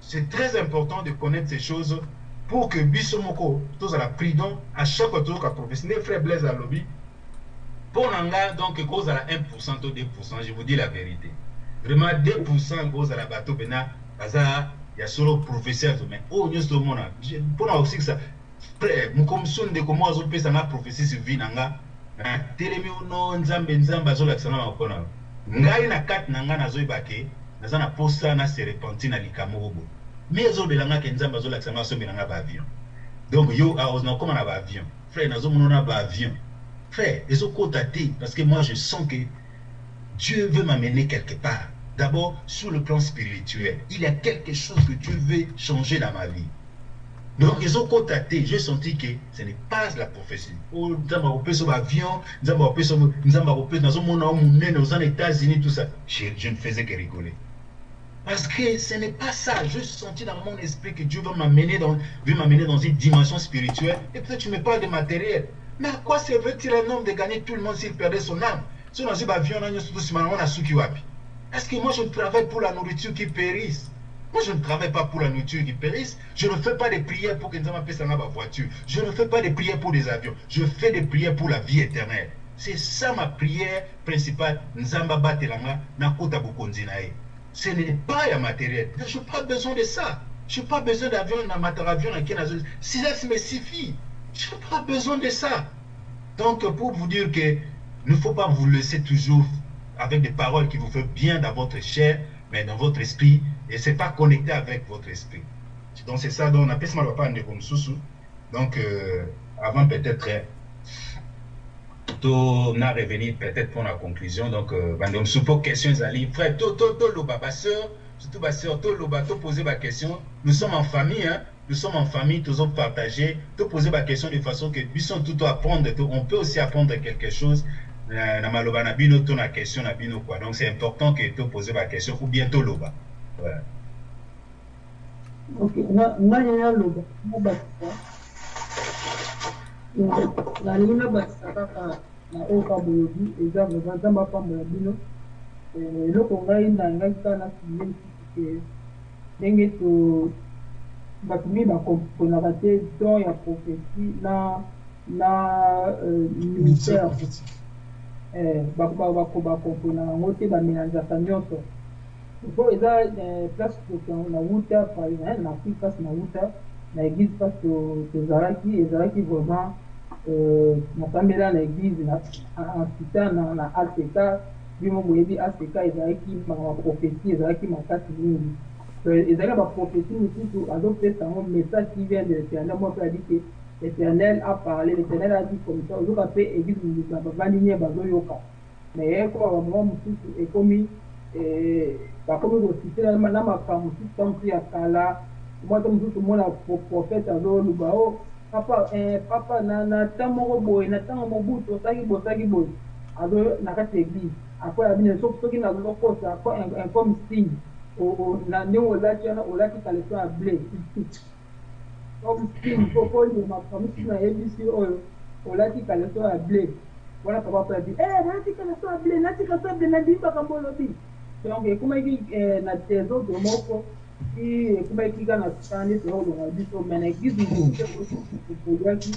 c'est très important de connaître ces choses pour que Bissomoko, tous à la prudent, à chaque tous à prophétie, les frères Blaise à lobby, pour Nanga, donc, cause à la 1% ou 2%, je vous dis la vérité. Vraiment, 2% cause à la bateau, bena, y a solo professeur, mais oh, nous sommes. Pour nous aussi que ça, frère, nous comme son de comment on peut s'en prophétie sur vie Nanga, telemi no nzambe nzambe azola kisana makona. Ngai na nanga na zoy bake, naza na na se repenti na. Mais ezobelanga ke nzambe azola kisana so benanga ba avion. Donc yo a na koma na ba avion. Frère. Frère, les autres datés, parce que moi je sens que Dieu veut m'amener quelque part. D'abord, sur le plan spirituel, il y a quelque chose que Dieu veut changer dans ma vie. Donc, ils ont contacté, j'ai senti que ce n'est pas la prophétie. Nous avons sur l'avion, nous avons nous avons aux États-Unis, tout ça. Je, ne faisais que rigoler. Parce que ce n'est pas ça. Je senti dans mon esprit que Dieu veut m'amener dans, dans une dimension spirituelle. Et peut-être tu me parles de matériel. Mais à quoi servait-il un homme de gagner tout le monde s'il perdait son âme? Dit, est-ce que moi je travaille pour la nourriture qui périsse? Moi je ne travaille pas pour la nourriture qui périsse. Je ne fais pas des prières pour que Nzamba puisse ma voiture. Je ne fais pas des prières pour des avions. Je fais des prières pour la vie éternelle. C'est ça ma prière principale. Ce n'est pas un matériel. Je n'ai pas besoin de ça. Je n'ai pas besoin d'avion, matériel, Si ça me suffit. Je n'ai pas besoin de ça. Donc, pour vous dire que ne faut pas vous laisser toujours avec des paroles qui vous font bien dans votre chair, mais dans votre esprit, et ce n'est pas connecté avec votre esprit. Donc, c'est ça, donc on appelle ça comme sous Donc, euh, avant peut-être, on a revenu peut-être pour la conclusion. Donc, euh, bandom soupo questions ali frère, to to to lo baba sœur, surtout ma sœur, to lo to poser ma question. Nous sommes en famille, hein nous sommes en famille, tous autres partagés, te poser ma question de façon que puissions tout apprendre, on peut aussi apprendre quelque chose. Na question. Donc c'est important que tu poses ma question ou bientôt loba. Voilà. Ok, bino bato mingi bakomponaka te don ya prophétie na na ministère bakomponaka yango te bamélangeaka nyonso. Po eza place nauta na afrique place nauta na église place tozalaki ezalaki vraiment nasambela na église ncita na ack bimo boyebi ack ezalaki baprophétie ezalaki makasi mingi ezalaki baprophétie mosusu azopesa yango message qui vient de l'éternel. Moko adi ke l'éternel a parlé l'éternel a dit comme ça. Ozoka mpe église mosusu bavandi nie bazoyoka mais bamoma mosusu ekomi bakomi kosite na makambo mosusu ta mosusu ya kala mwata mosusu mona prophète azoluba o papa papa na na ya ya signe na ndenge olati wana olati kaleso ya ble oyema kamisusu nayebisi oyo olati kaleso ya ble wana papa po yabi nalati kaleso ya ble nalati kaleso ya ble nadibi makambo olobi donc ekomaki na désordre moko ti ekomaki kaka na tani te olonga biso me na église mosusuoliaki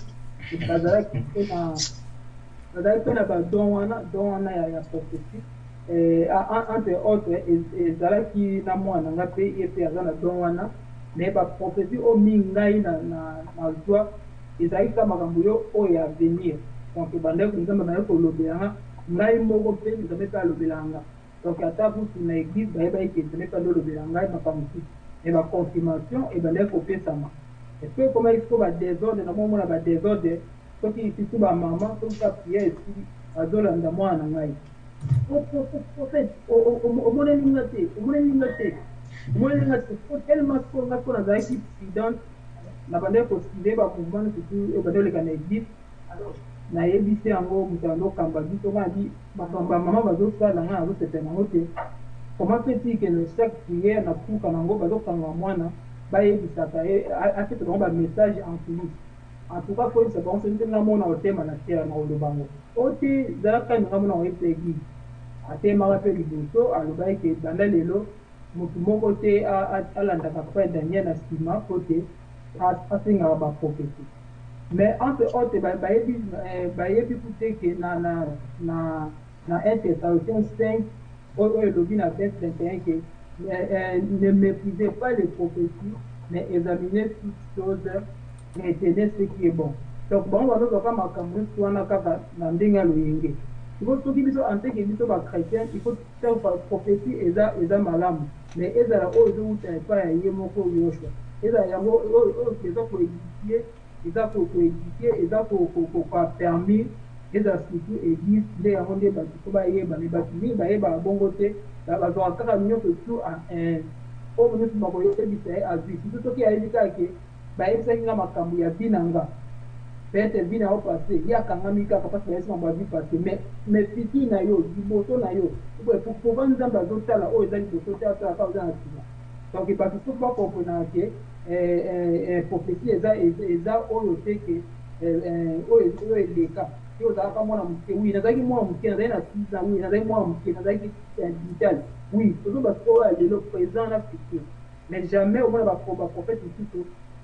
bazalaki mpe na bazalaki mpe na badon wana don wana ya prophétie entre autres ezalaki na mwana nga mpe ye mpe aza na don wana me baprophétie oyo mingi ngai na zwa ezalaki kaka makambo yo oyo ya venir. Donc bandeko nzambe bandeki kolobelanga ngai moko mpe nzambe mpe alobelanga donc ata kutu na église bayebaki ke nzambe mpe alolobela ngai makambo mosusu me baconfirmation ebandaki kopesama epe ekomaki siko badésordre na momona badésordre soki situ bamama soki ka priere esili bazolanda mwana na ngai? Prophète omoneli nga te omoneli nga te omoneli nga te tellement siko nga siko nazalaki prudente na bandaki kosile bamouvement surtout ebandi oleka na église nayebisi yango moto azokamba biso nga di makambo ya mama bazosala ngai azosepela nango te comment fait-il que le chaque prière na puka nango bazokanga mwana bayebisaka ye apesa bango bamessage en coulis en tout cas koyebisa bango soki nde ngamona otema na terre na oloba ngo o te zalaka ni ngamona oyebisa église atemaka mpe liboso alobaki ke banda lelo motu moko te alandaka frère daniel na nsima po te asengaka mais entre autres bayebi kute ke na na na na 1 thessaloniciens 5 oyo elobi na verse 21 ke ne méprisez pas les prophéties mais examinez toutes choses retenez ce qui est bon. Donc bango bazozwaka makambo nyonso wana kaka na ndenge ya loyenge iko soki biso anteke biso bachrétien iko faire prophétie eza eza malamu. Mais ezala oyo ezowuta epai ya ye moko yoshua. Ezala yango oyo eza koédifie eza koédifie eza kopermis ezala surtout église nde yango nde bato po bayeba me bato mingi bayebaka bongo te. Bazwaka kaka nyonso tu oyo nyonso bakoyebisa ye azwi. Surtout soki ayebi kaka ke bayebisaki nga makambo ya vi na nga peut-être vi na yo passé. Ye akangami kaka mpasi bayebisi makambo ya vi passé. Mais mais futur na yo liboso na yo. Pova nzambe azotala oyo eza liboso te atala kaka oza na nsima donc bato soki bakomprenaka ke prophétie eza eza oyo te ke oyo eleka yo ozalaka mwana moke wi nazalaki mwana moke nazali na six ans wi nazalaki mwana moke nazalaki digital wi tozoba oyo ya lelo présent na futur mais jamais omona baprophète mosusu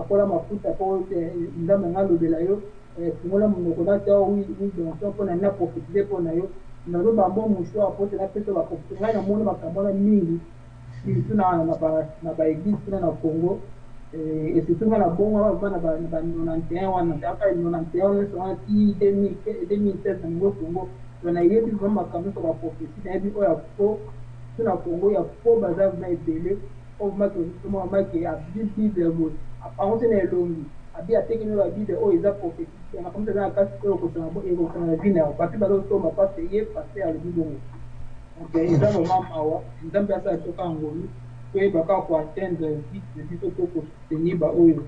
akola mafuta mpo nzambe nga alobela yo fungola monoko natia widonso mpona na profetize mpo na yo. Nazoba mbo mushwa po te napesa baprofesie ngai namoni makambo wana mingi surtout na baéglise kuna na congo. Et surtout nga na bongo ava na ba 91 wana aka 91 nyonso wana ti 2016 na ningo congo. To nayebi vraimen makambo nyonso baprofesie nayebi oyo ya fo so na congo ya fo baza vraimen ebele. Oyo maki osomona maki abi bible boye te na elongi abi atekemi oyo babible oyo eza prophétie makambo eza na kasi oyo ekosana na vi na yo bapi bazosomba pase ye pase alobi bongo eza vraimen mawa nzambe asala toka ngolu toyebaka koatteindre vite biso to kosoutenir baoyo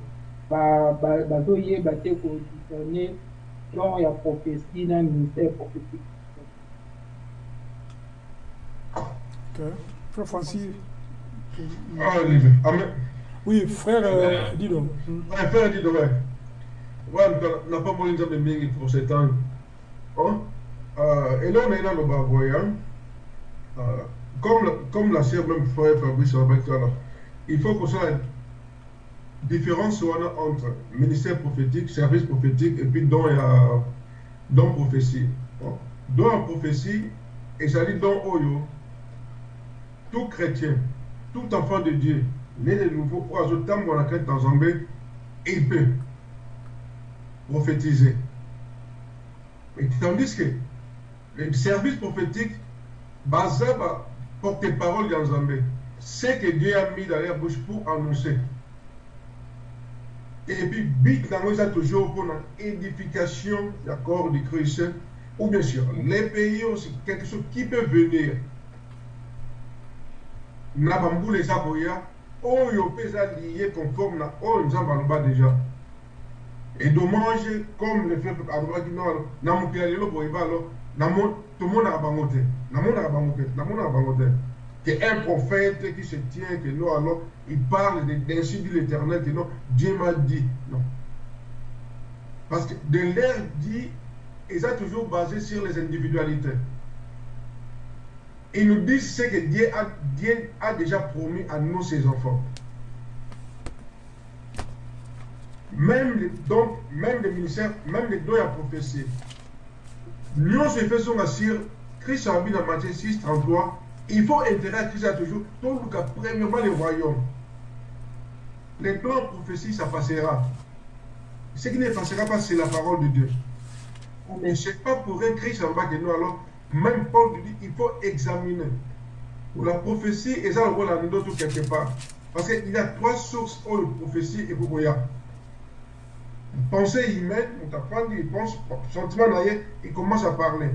bazoyeba te kodiscerne don ya prophétie na ministère prophétique Ok. Frère Francis. Ah, Olivier. Amen. Oui, frère euh, Dido. Ouais, frère Dido, ouais. Ouais, n'a pas mon nzambe mingi pour cet temps. Hein? Euh, et là, on est dans le bavoyant. Euh, comme, comme la sœur même frère Fabrice alors, il faut qu'on soit différence entre ministère prophétique, service prophétique et puis don, et, euh, don prophétie. Bon. Don en prophétie, et ça dit don oyo, tout chrétien, tout enfant de Dieu, né de nouveau, pour la crête dans Zambé, il peut prophétiser. Et tandis que le service prophétique, sur porte-parole dans Zambé, c'est que Dieu a mis dans la bouche pour annoncer. Et puis, but dans a toujours pour l'édification du corps du Christ, ou bien sûr, les pays aussi, quelque chose qui peut venir. Nabambou les aboya, oyo pesa lié conforme na oyo nzambe déjà. Et dommage, comme le fait alobaki non, na mokili te. Que un prophète qui se tient, que non, alors, il parle dit l'éternel, que non, Dieu m'a dit. Non. Parce que de l'air dit, ils sont toujours basé sur les individualités. Ils nous disent ce que Dieu a, déjà promis à nous, ses enfants. Même les, donc, même les ministères, même les dons à prophétie. Nous, se faisons sur Christ a mis dans Matthieu 6, 33, il faut intérêt à Christ toujours. Donc, premièrement, les royaumes. Les dons à prophétie, ça passera. Ce qui ne passera pas, c'est la parole de Dieu. Mais ce n'est pas pour un Christ en bas que nous, alors, même Paul dit il faut examiner. La prophétie, et ça, on la tout quelque part. Parce qu'il y a trois sources pour la prophétie et pour Goya. Pensée humaine, on t'apprend, il pense, sentiment d'ailleurs, il commence à parler.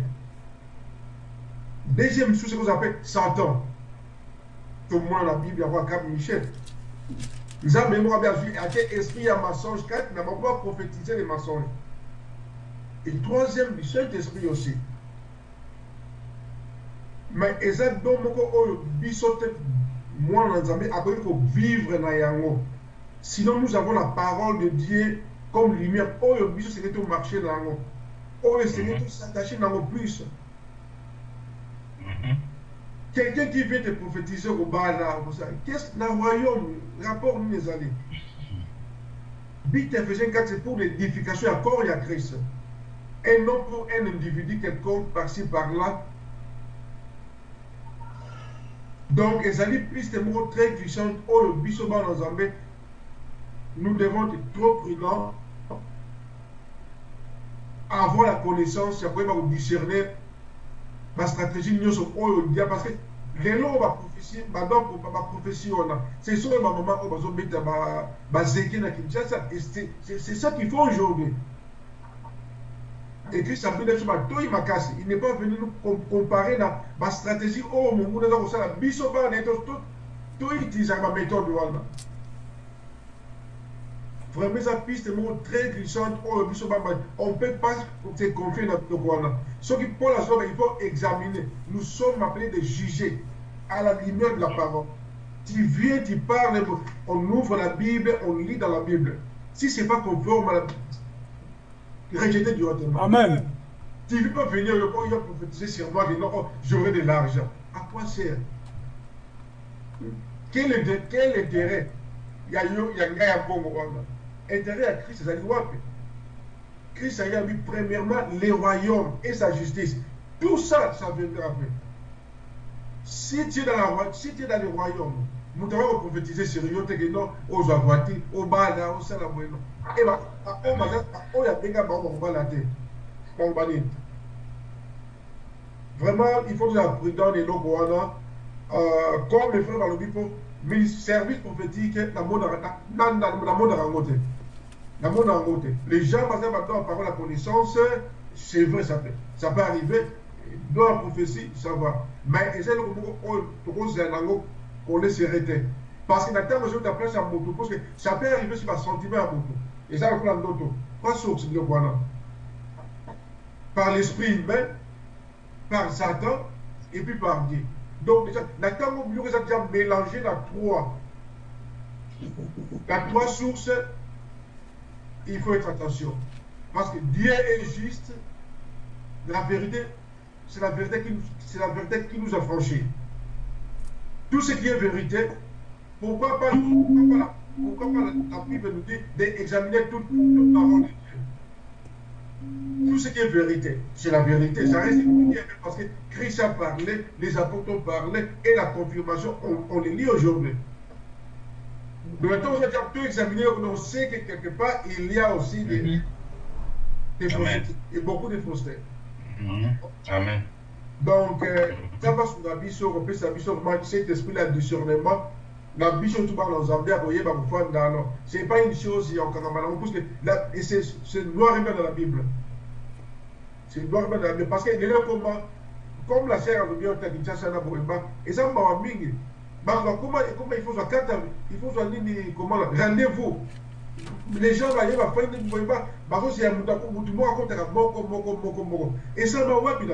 Deuxième source, c'est ce qu'on appelle Satan. Tout le monde la Bible, il y a Cap Michel. Nous avons vu, à quel esprit a mensonge, quatre, n'a pas prophétiser les mensonges. Et troisième, du Saint-Esprit aussi. Mais eza don moko oyo biso te mwana na nzambe akoki kovivre na yango. Sinon nous avons la parole de dieu comme lumière. Oyo biso senge tomarche na yango. Oyo senge tosattache na yango plus. Quelqu'un qui vient te prophétiser kobala qu'est-ce na royaume rapport nini ezali but Ephésiens 4 c'est pour l'édification. Ya corps ya Christ. Et non pour un individu quelconque par-ci par-là Donc, ezali piste moko très puissante oyo biso bana nzambe nous devons être trop prudents. Avoir la connaissance. Ya koyeba kodiscerner bastratégie nyonso oyo dia parce que lelo baprophétie badon baprophétie wana c'est so oyo bamama oyo bazobeta bazeke na kinshasa. C'est ça qu'il faut aujourd'hui a pris biso batoyi makasi il n'est pas venu nous comparer na bastratégie oyo monguna eza kosala biso bana ye toutilisaka baméthode wana vraiment eza piste moko très glissante. Oyo biso bana on peut pas se confier na biloko wana soki paul azoka il faut examiner. Nous sommes appelés de juger à la lumière de la parole. Tu viens tu parles on ouvre la bible on lit dans la bible. Si c'est pas conforme à la rejeté directement. Amen. Tu ne veux pas venir, il a prophétiser sur moi, non, oh, j'aurai de l'argent. À quoi sert? Quel, est, quel intérêt? Il y a un gars à Congo. Intérêt à Christ, c'est wapi Christ a mis premièrement les royaumes et sa justice. Tout ça, ça viendra après. Si tu es dans, la, si tu es dans les royaumes, moto akoki koprophétise sur yo teke no ozwa voiture obala osala boye no oyo abenga bango bakobala te bango banini vraiment il faut tozala prudent na eloko wana comme le frère balobi mpo service prophétique namonaka yango te namonaka yango te les gens baza bato ya parole ya connaissance c'est vrai ça peut ça peut arriver dans la prophétie ça va mais eza eloko moko oyo tokozala nango qu'on laisse arrêter. Parce que maintenant, je vais place à moto. Parce que ça peut arriver sur un sentiment à moto. Et ça, on a d'autres. Pas source de quoi Par l'esprit humain, par Satan, et puis par Dieu. Donc, déjà, maintenant, on a déjà mélangé la trois. La trois sources, il faut être attention. Parce que Dieu est juste la vérité, c'est la vérité qui, c'est la vérité qui nous a franchis. Tout ce qui est vérité, pourquoi pas, pourquoi pas, pourquoi pas la, Bible nous dit d'examiner toute, toute parole de Dieu tout ce qui est vérité, c'est la vérité. Ça reste une parce que Christ a parlé, les apôtres ont parlé, et la confirmation, on, on les lit aujourd'hui. Maintenant, on va tout examiner, on sait que quelque part, il y a aussi des, des et beaucoup de faussetés. Amen. Donc, la biso, on peut sa biso, vraiment, cet esprit-là de discernement. La biso, tout parle en Zambie, à Boye, Bakufanda, non. C'est pas une chose, là, c'est noir et blanc dans la Bible. C'est noir et blanc dans la Bible. Parce que comme, la sœur a dit, on t'a dit, ça, ça, là, Boyemba, et ça, m'a mingi. Bah, bah, comment, comment il faut il faut là, rendez-vous. Les gens là,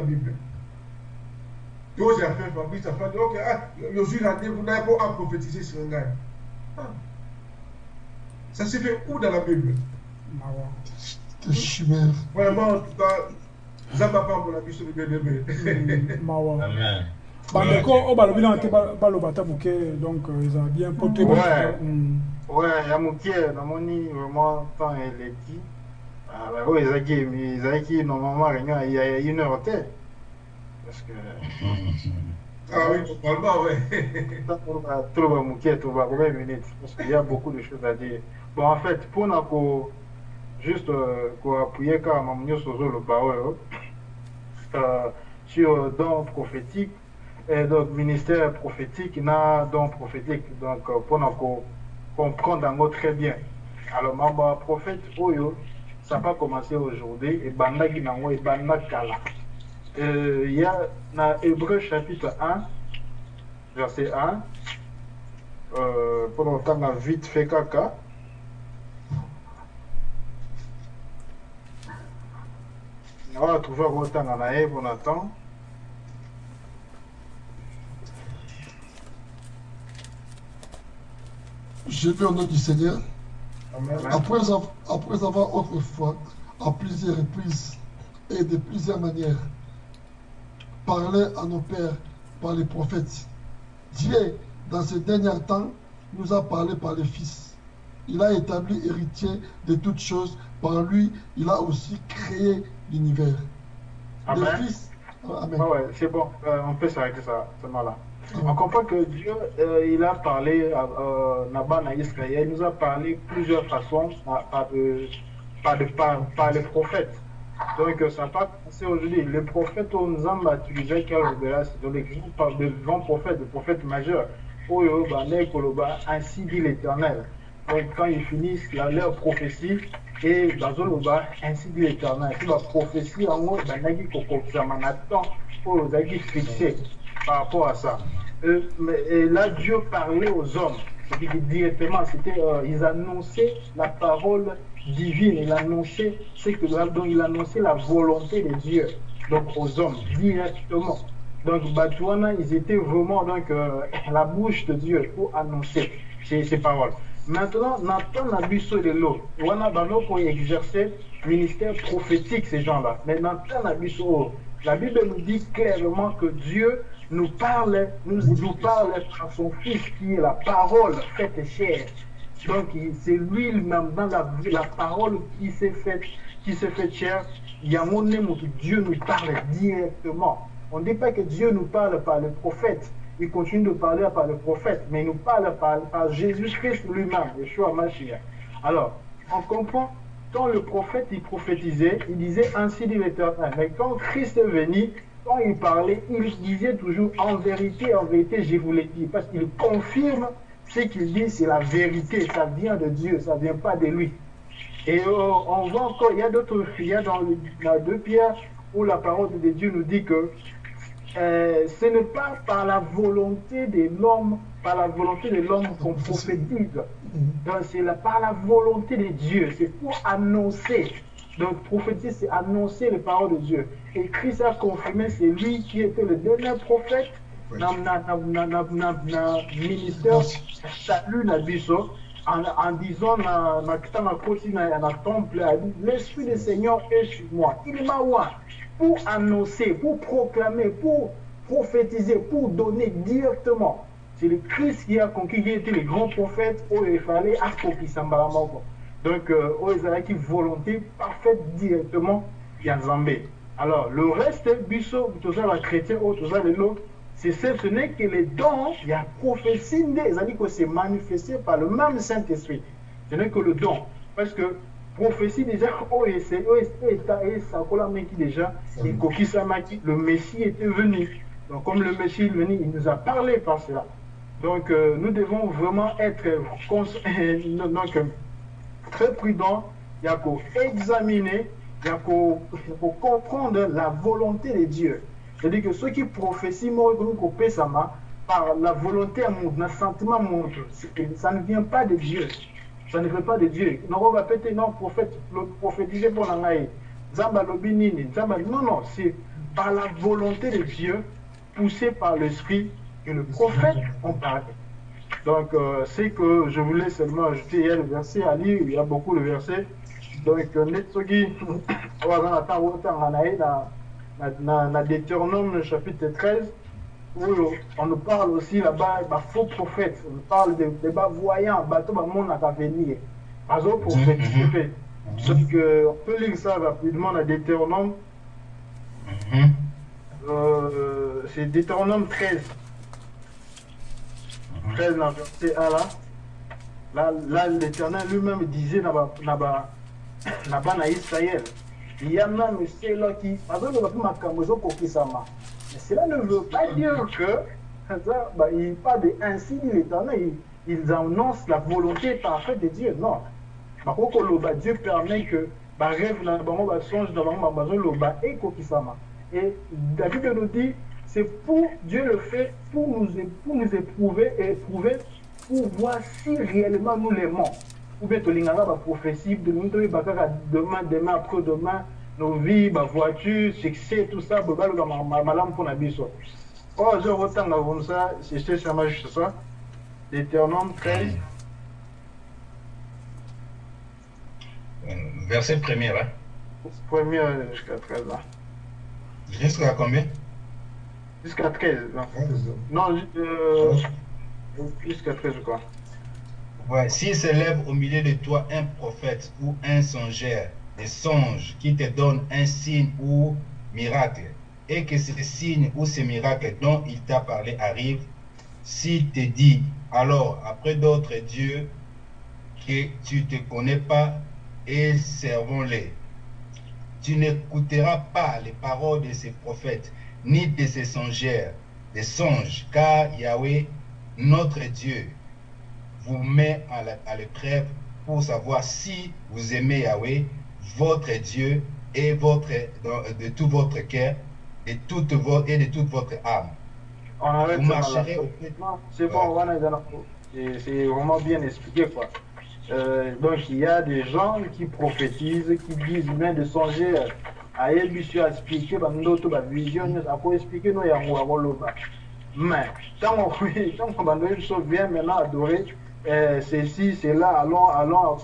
Bible. Yo, j'ai fait Fabrice, fait, ok, ah, n'a pas à prophétiser sur un gars. Ah. Ça se fait où dans la Bible? Mawa. Vraiment, en tout cas, ça m'a pas mon avis sur le bien-aimé. Mm, Mawa. Amen. bandeko oyo balobi nanga te ba- baloba ata moke donc euh, bien po te Ouais. Mm. Ouais, ya moke namoni vraiment temps eleki oyo ezalaki ezalaki normalement réunion ya ya une heure te parce que ah oui, normalement, ouais. toloba moke toba combien de minutes parce qu'il y a beaucoup de choses à dire. Bon en fait mpona ko juste euh, koappuye kaka mamu nyonso ozoloba oyo euh, sur don prophétique et donc ministère prophétique na don prophétique. Donc euh, mpona ko comprendre yango très bien. Alors mambo ya prophète oyo ça n'a pas commencé aujourd'hui ebandaki nango ebanda Euh, il y a dans Hébreu chapitre 1 verset 1 euh, pour entendre vite fait caca on va trouver autant en aïe pour attend Je vais au nom du Seigneur. Amen. Après, av- après avoir autrefois, à plusieurs reprises et de plusieurs manières, parlé à nos pères par les prophètes, Dieu, dans ces derniers temps, nous a parlé par les fils. Il a établi héritier de toutes choses. Par lui, il a aussi créé l'univers. Amen. Les fils. Ah, Amen. Ouais, c'est bon, euh, on peut s'arrêter ça, seulement là. On comprend que Dieu, euh, il a parlé à euh, Naban à Israël, il nous a parlé plusieurs façons par, par, de- par, de- par- par les prophètes. Donc euh, ça n'a pas commencé aujourd'hui. Les prophètes, on nous a utilisé c'est donc l'exemple par de grands prophètes, de prophètes majeurs. Oyo, Bane, Koloba, ainsi dit l'Éternel. Donc quand ils finissent la- leur prophétie, et bazoloba, ainsi dit l'Éternel. C'est la prophétie en haut, Banagi Kokokzama, Nathan, oyo ozalaki fixé par rapport à ça. Euh, mais, et là, Dieu parlait aux hommes. Que directement, c'était, euh, ils annonçaient la parole divine. Il annonçait ce que donc il annonçait la volonté de Dieu. Donc aux hommes directement. Donc Batouana, ils étaient vraiment donc euh, la bouche de Dieu pour annoncer ces, paroles. Maintenant, Nathan Nabiso de l'eau. Wana Bano pour exercer ministère prophétique, ces gens-là. Mais Nathan Nabiso, la Bible nous dit clairement que Dieu nous parle, nous, nous parle par son Fils qui est la parole faite chair. Donc c'est lui-même dans la, parole qui s'est faite, qui s'est fait chair. Il y a mon nom que Dieu nous parle directement. On ne dit pas que Dieu nous parle par le prophète. Il continue de parler par le prophète, mais il nous parle par, par Jésus-Christ lui-même, Yeshua Mashiach. Alors, on comprend, quand le prophète il prophétisait, il disait ainsi dit l'Éternel. Mais quand Christ est venu, quand il parlait, il disait toujours en vérité, en vérité, je vous l'ai dit, parce qu'il confirme ce qu'il dit, c'est la vérité, ça vient de Dieu, ça ne vient pas de lui. Et euh, on voit encore, il y a d'autres, il dans, dans 2 Pierre où la parole de Dieu nous dit que euh, ce n'est pas par la volonté de l'homme, par la volonté de l'homme qu'on prophétise. Donc c'est par la volonté de Dieu. C'est pour annoncer. Donc prophétiser, c'est annoncer les paroles de Dieu. Et Christ a confirmé, c'est lui qui était le dernier prophète ministère salut na biso en, disant na na kitanga na na temple l'esprit du Seigneur est sur moi il m'a oint pour annoncer, pour proclamer, pour prophétiser, pour donner directement. C'est le Christ qui a conquis, qui était le grand prophète, où il fallait accomplir Donc, euh, ils avaient une volonté parfaite directement, il y a Zambé. Alors, le reste, biso, chrétiens, tout ça, l'autre, c'est ce n'est que les dons, il y a prophétie, c'est-à-dire que c'est manifesté par le même Saint-Esprit. Ce n'est que le don. Parce que prophétie déjà, oh, c'est déjà, le Messie était venu. Donc, comme le Messie est venu, il nous a parlé par cela. Donc, euh, nous devons vraiment être donc, euh, très prudents. Il y a qu'à examiner, il y a qu'à comprendre la volonté de Dieu. C'est-à-dire que ceux qui prophétient, par la volonté à mon, le sentiment montre, ça ne vient pas de Dieu. Ça ne vient pas de Dieu. Non, on va peut-être non, prophète, prophétiser pour l'angaï. Non, non, c'est par la volonté de Dieu, poussé par l'Esprit, que le prophète en parle. Donc, euh, c'est que je voulais seulement ajouter, il y a le verset à lire, il y a beaucoup de versets. Donc, Netsogi, on va attendre dans Deutéronome chapitre 13, où on nous parle aussi là-bas de faux prophètes, on parle de, de bas voyants, bateau bah, monde à venir. Azo prophétiser. Donc, on peut lire ça rapidement dans Deutéronome. Euh, c'est Deutéronome 13. 13 dans verset 1 là. Là, là l'Éternel lui-même disait là-bas, là-bas, là-bas, Israël il y a même ceux-là qui, mais cela ne veut pas dire que, bah, il parle de ainsi ils annoncent la volonté parfaite de Dieu. Non. Dieu permet que, bah, rêve dans le bah, songe dans le bah, et David nous dit, c'est pour Dieu le fait pour nous, pour nous éprouver et éprouver pour voir si réellement nous l'aimons ou bien tolingaka prophétie de nous bakaka demain demain après demain nos vies ma voiture succès tout ça bobaloka malamu mpona biso oyo ozo kotanga c'est spécialement juste ça. Deutéronome 13 verset premier hein premier jusqu'à 13 là. Jusqu'à combien? Jusqu'à 13 non, non euh, jusqu'à 13 je crois Ouais, s'il s'élève au milieu de toi un prophète ou un songeur, des songes qui te donne un signe ou miracle, et que ce signe ou ce miracle dont il t'a parlé arrive, s'il te dit, alors après d'autres dieux que tu ne connais pas, et servons-les. Tu n'écouteras pas les paroles de ces prophètes, ni de ces songeurs, des songes, car Yahweh, notre Dieu, vous met à l'épreuve pour savoir si vous aimez Yahweh, votre Dieu, et votre, de tout votre cœur, et, toute votre, et de toute votre âme. vous marcherez C'est bon, c'est vraiment bien expliqué. Quoi. Euh, donc il y a des gens qui prophétisent, qui disent même de songer à expliquer, à vision, à expliquer nous Mais tant qu'on vient maintenant adorer, euh, ceci, cela, allons, allons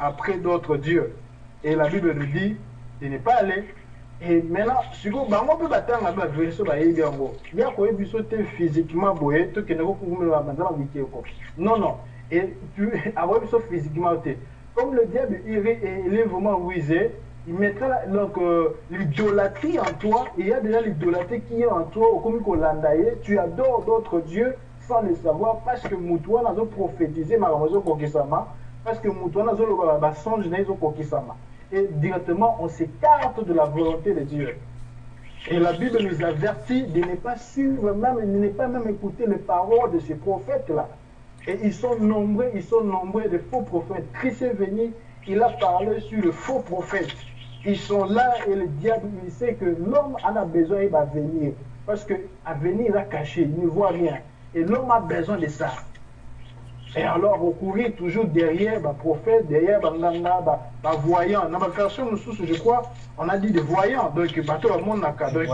après d'autres dieux. Et la Bible nous dit de ne pas aller. Et maintenant, si vous avez un peu de temps, vous avez vu Il y a quoi? Biso te physiquement boye, to kene ko kumule wa manzama wiki ko. Non non. Et tu avoir physiquement Comme le diable il est vraiment il mettra donc euh, l'idolâtrie en toi. Il y a déjà l'idolâtrie qui est en toi, Kolandaye. Tu adores d'autres dieux sans le savoir parce que mutu wana azoprofétise makambo ezokokisama parce que mutu wana azoloba basonge na ye ezokokisama et directement on s'écarte de la volonté de Dieu. Et la Bible nous avertit de ne pas suivre même, de ne pas même écouter les paroles de ces prophètes-là. Et ils sont nombreux, ils sont nombreux de faux prophètes. Christ est venu, il a parlé sur le faux prophète. Ils sont là et le diable, il sait que l'homme en a besoin, il va venir. Parce qu'à venir, il a caché, il ne voit rien. Et l'homme a besoin de ça. Et alors, recourir toujours derrière le prophète, derrière le bah, voyant. Dans ma version, je crois, on a dit des voyants. Donc, bateau à mon naka. Donc,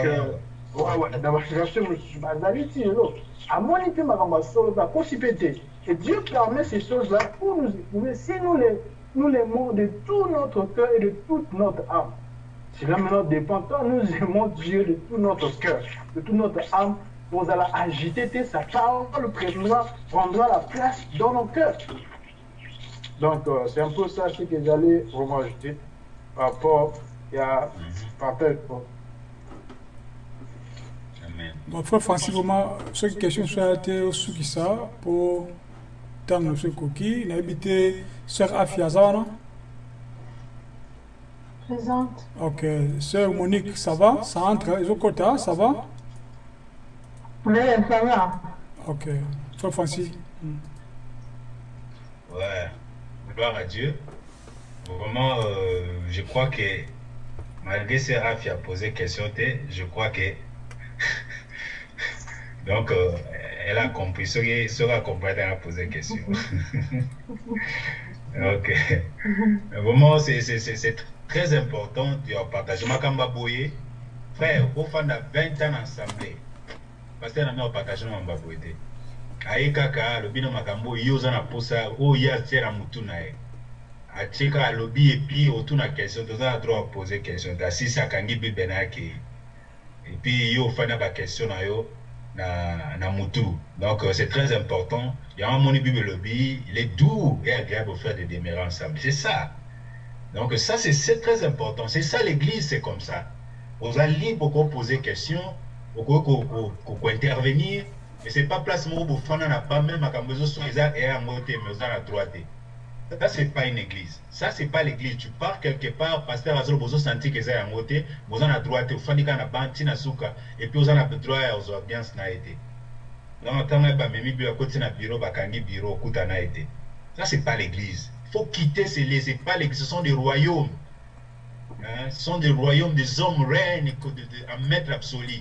dans ma version, bah, à mon ma possibilité. Et Dieu permet ces choses-là pour nous éprouver si nous les, nous les de tout notre cœur et de toute notre âme. Cela maintenant dépend. Quand nous aimons Dieu de tout notre cœur, de toute notre âme, vous allez agiter sa parole prendra, prendra la place dans nos cœurs. Donc, euh, c'est un peu ça ce que j'allais vraiment ajouter par rapport à Amen. Bon, frère Francis, vraiment, ce qui question soit été au Soukissa pour tant de ce coquille, il a habité sœur Afiaza, non? Présente. Ok, sœur Monique, ça va? Ça entre, ils ont quota, ça va? Oui, ça va. Ok, frère Francis. Ouais, gloire à Dieu. Vraiment, euh, je crois que malgré Séraph a posé question, t'es, je crois que. Donc, euh, elle a compris. Ce qui sera compris, elle a posé question. ok. Vraiment, c'est c'est- c'est- c'est très important de partager. Makamba Boye, frère, au fond de 20 ans ensemble, parce que nous avons partagé nos Boye. aye kaka alobi na makambo oyo oza na posa oyo ye atie na na ye. Atie kaka alobi epi otuna question toza na droit apose question. Te asisi akangi bible na yake. Epi yo ofandi na baquestion na yo na, na mutu. Donc euh, c'est très important. Yango amoni bible elobi il est doux et agréable au frère de demeurer ensemble. C'est ça. Donc ça c'est très important. C'est ça l'église c'est comme ça. Oza libre poser question kointervenir mais c'est pas place moko bofanda na pas même makambo ezoso eza eya yango te mais oza na droit te ça c'est pas une église. Ça c'est pas l'église. Tu pars quelque part pasteur azoloba ozosentir eza yango te boza na droit te ofandi kaka na ba ntina suka epuis oza na droit ya ozwa ambiance na ye te donc ntango bamemi bino akoti na bureau bakangi bureau okuta na ye te ça c'est pas l'église. Faut quitter ces lieux. C'est pas l'église. Ce sont des royaumes. Hein? ce sont des royaumes des hommes règnent en maître absolu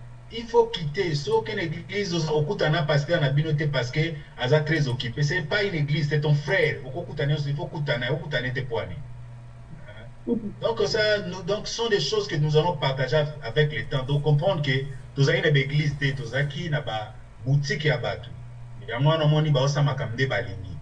il faut quitter. Soki na église okutana pasteur na bino te parce que aza très occupé. C'est pas une église c'est ton frère. Il faut kutana okutana ete poani. Donc ça nous, donc ce sont des choses que nous allons partager avec le temps. Donc comprendre que tozalaki na baéglise te tozalaki na baboutique ya bato. Yango wana omoni baosamaka nde balingi.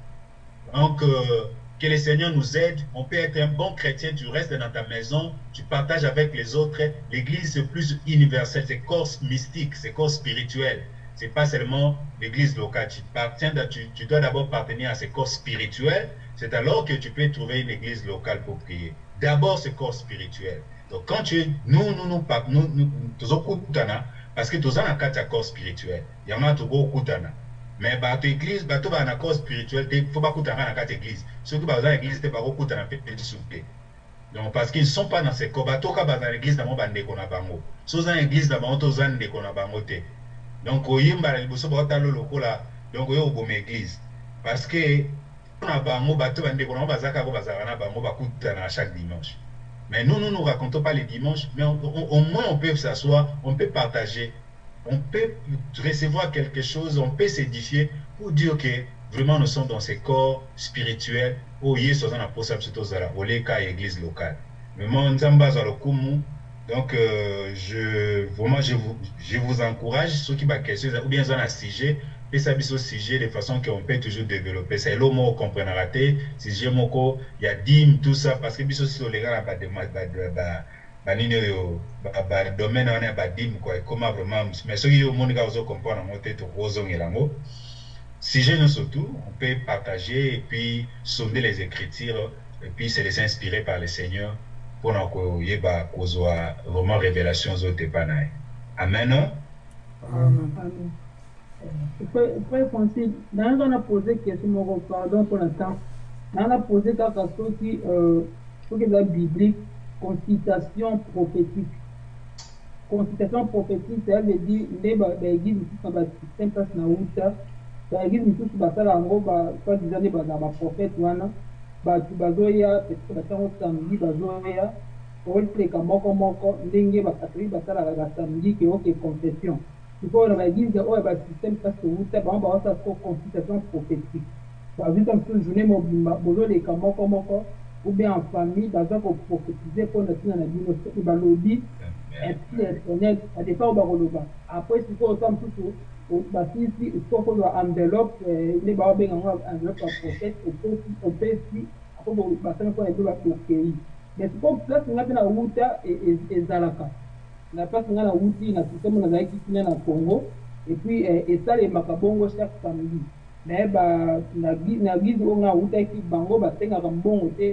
Donc euh, que le Seigneur nous aide. On peut être un bon chrétien, tu restes dans ta maison, tu partages avec les autres. L'église, c'est plus universel, c'est corps mystique, c'est corps spirituel. C'est pas seulement l'église locale. Tu, tu, tu dois d'abord appartenir à ce corps spirituel. C'est alors que tu peux trouver une église locale pour prier. D'abord, ce corps spirituel. Donc, quand tu nous, nous, nous, nous, nous, nous, parce que tu as un corps spirituel. Il y a un kutana. Mais bato église bato baa na corps spirituel te fo bakutanga na kati église soki baza na église te bakokutana mpe lisu te donc parce qu'ils sont pas dans ces corps. Bato ka baza na église na bango bandeko na bango. So oza na église na bango to oza ndeko na bango te. Donc oyemba na liboso baotala lokola donc oyo oboma église. Parce que na bango bato bandeko na bango baza kako bazalaka na bango bakutana chaque dimanche. Mais nous nous nous racontons pas les dimanches mais au moins on peut s'asseoir on peut partager on peut recevoir quelque chose, on peut s'édifier pour dire que vraiment nous sommes dans ces corps spirituels. Où Yesu est en possible au leka église locale. Vraiment, donc euh, je vraiment je vous je vous encourage ceux qui question ou bien un sujet et ça au sujet de façon qu'on peut toujours développer. C'est le mot comprendre raté. Sujet moko il y a dîme tout ça parce que biso si les gars ba ba banini oyo? Badomaine wana ya badime kwa ekoma vraiment mais soki omonika ozocomprendre yango te tokozongela yango. Sujet nyonso tout on peut partager et puis sonder les écritures et puis se laisser inspirer par le seigneur mpona koyeba kozwa vraiment révélation ozote epa na ye amen frère francis nayanga na pose question moko pardon mpona temps. Nayanga na pose kaka soki soki eza biblique consultation prophétique. Consultation prophétique, ça veut dire nde baéglise mosusu na basystème place na uta baéglise mosusu basala yango soit disant nde bazala baprophète wana bato bazoya peut-être confession outa bango baosala siko consultation prophétique ou bien en famille baza koprophétise mpona ntina na bino soki balobi esprit éternel dépend oyo bakoloba après sikoyo osa mosusu basilisi sikoyo kozwa enveloppe nde baobenga yango enveloppe ya prophète opesi opesi ako basala mpona ebe bakei mais place nga mpe na wuta ezalaka na place nga na wuti na systeme nazalaki kuna na congo et puis esalemaka bongo chaque samedi naye na gize oyo nga awutaki bango basengaka mbongo te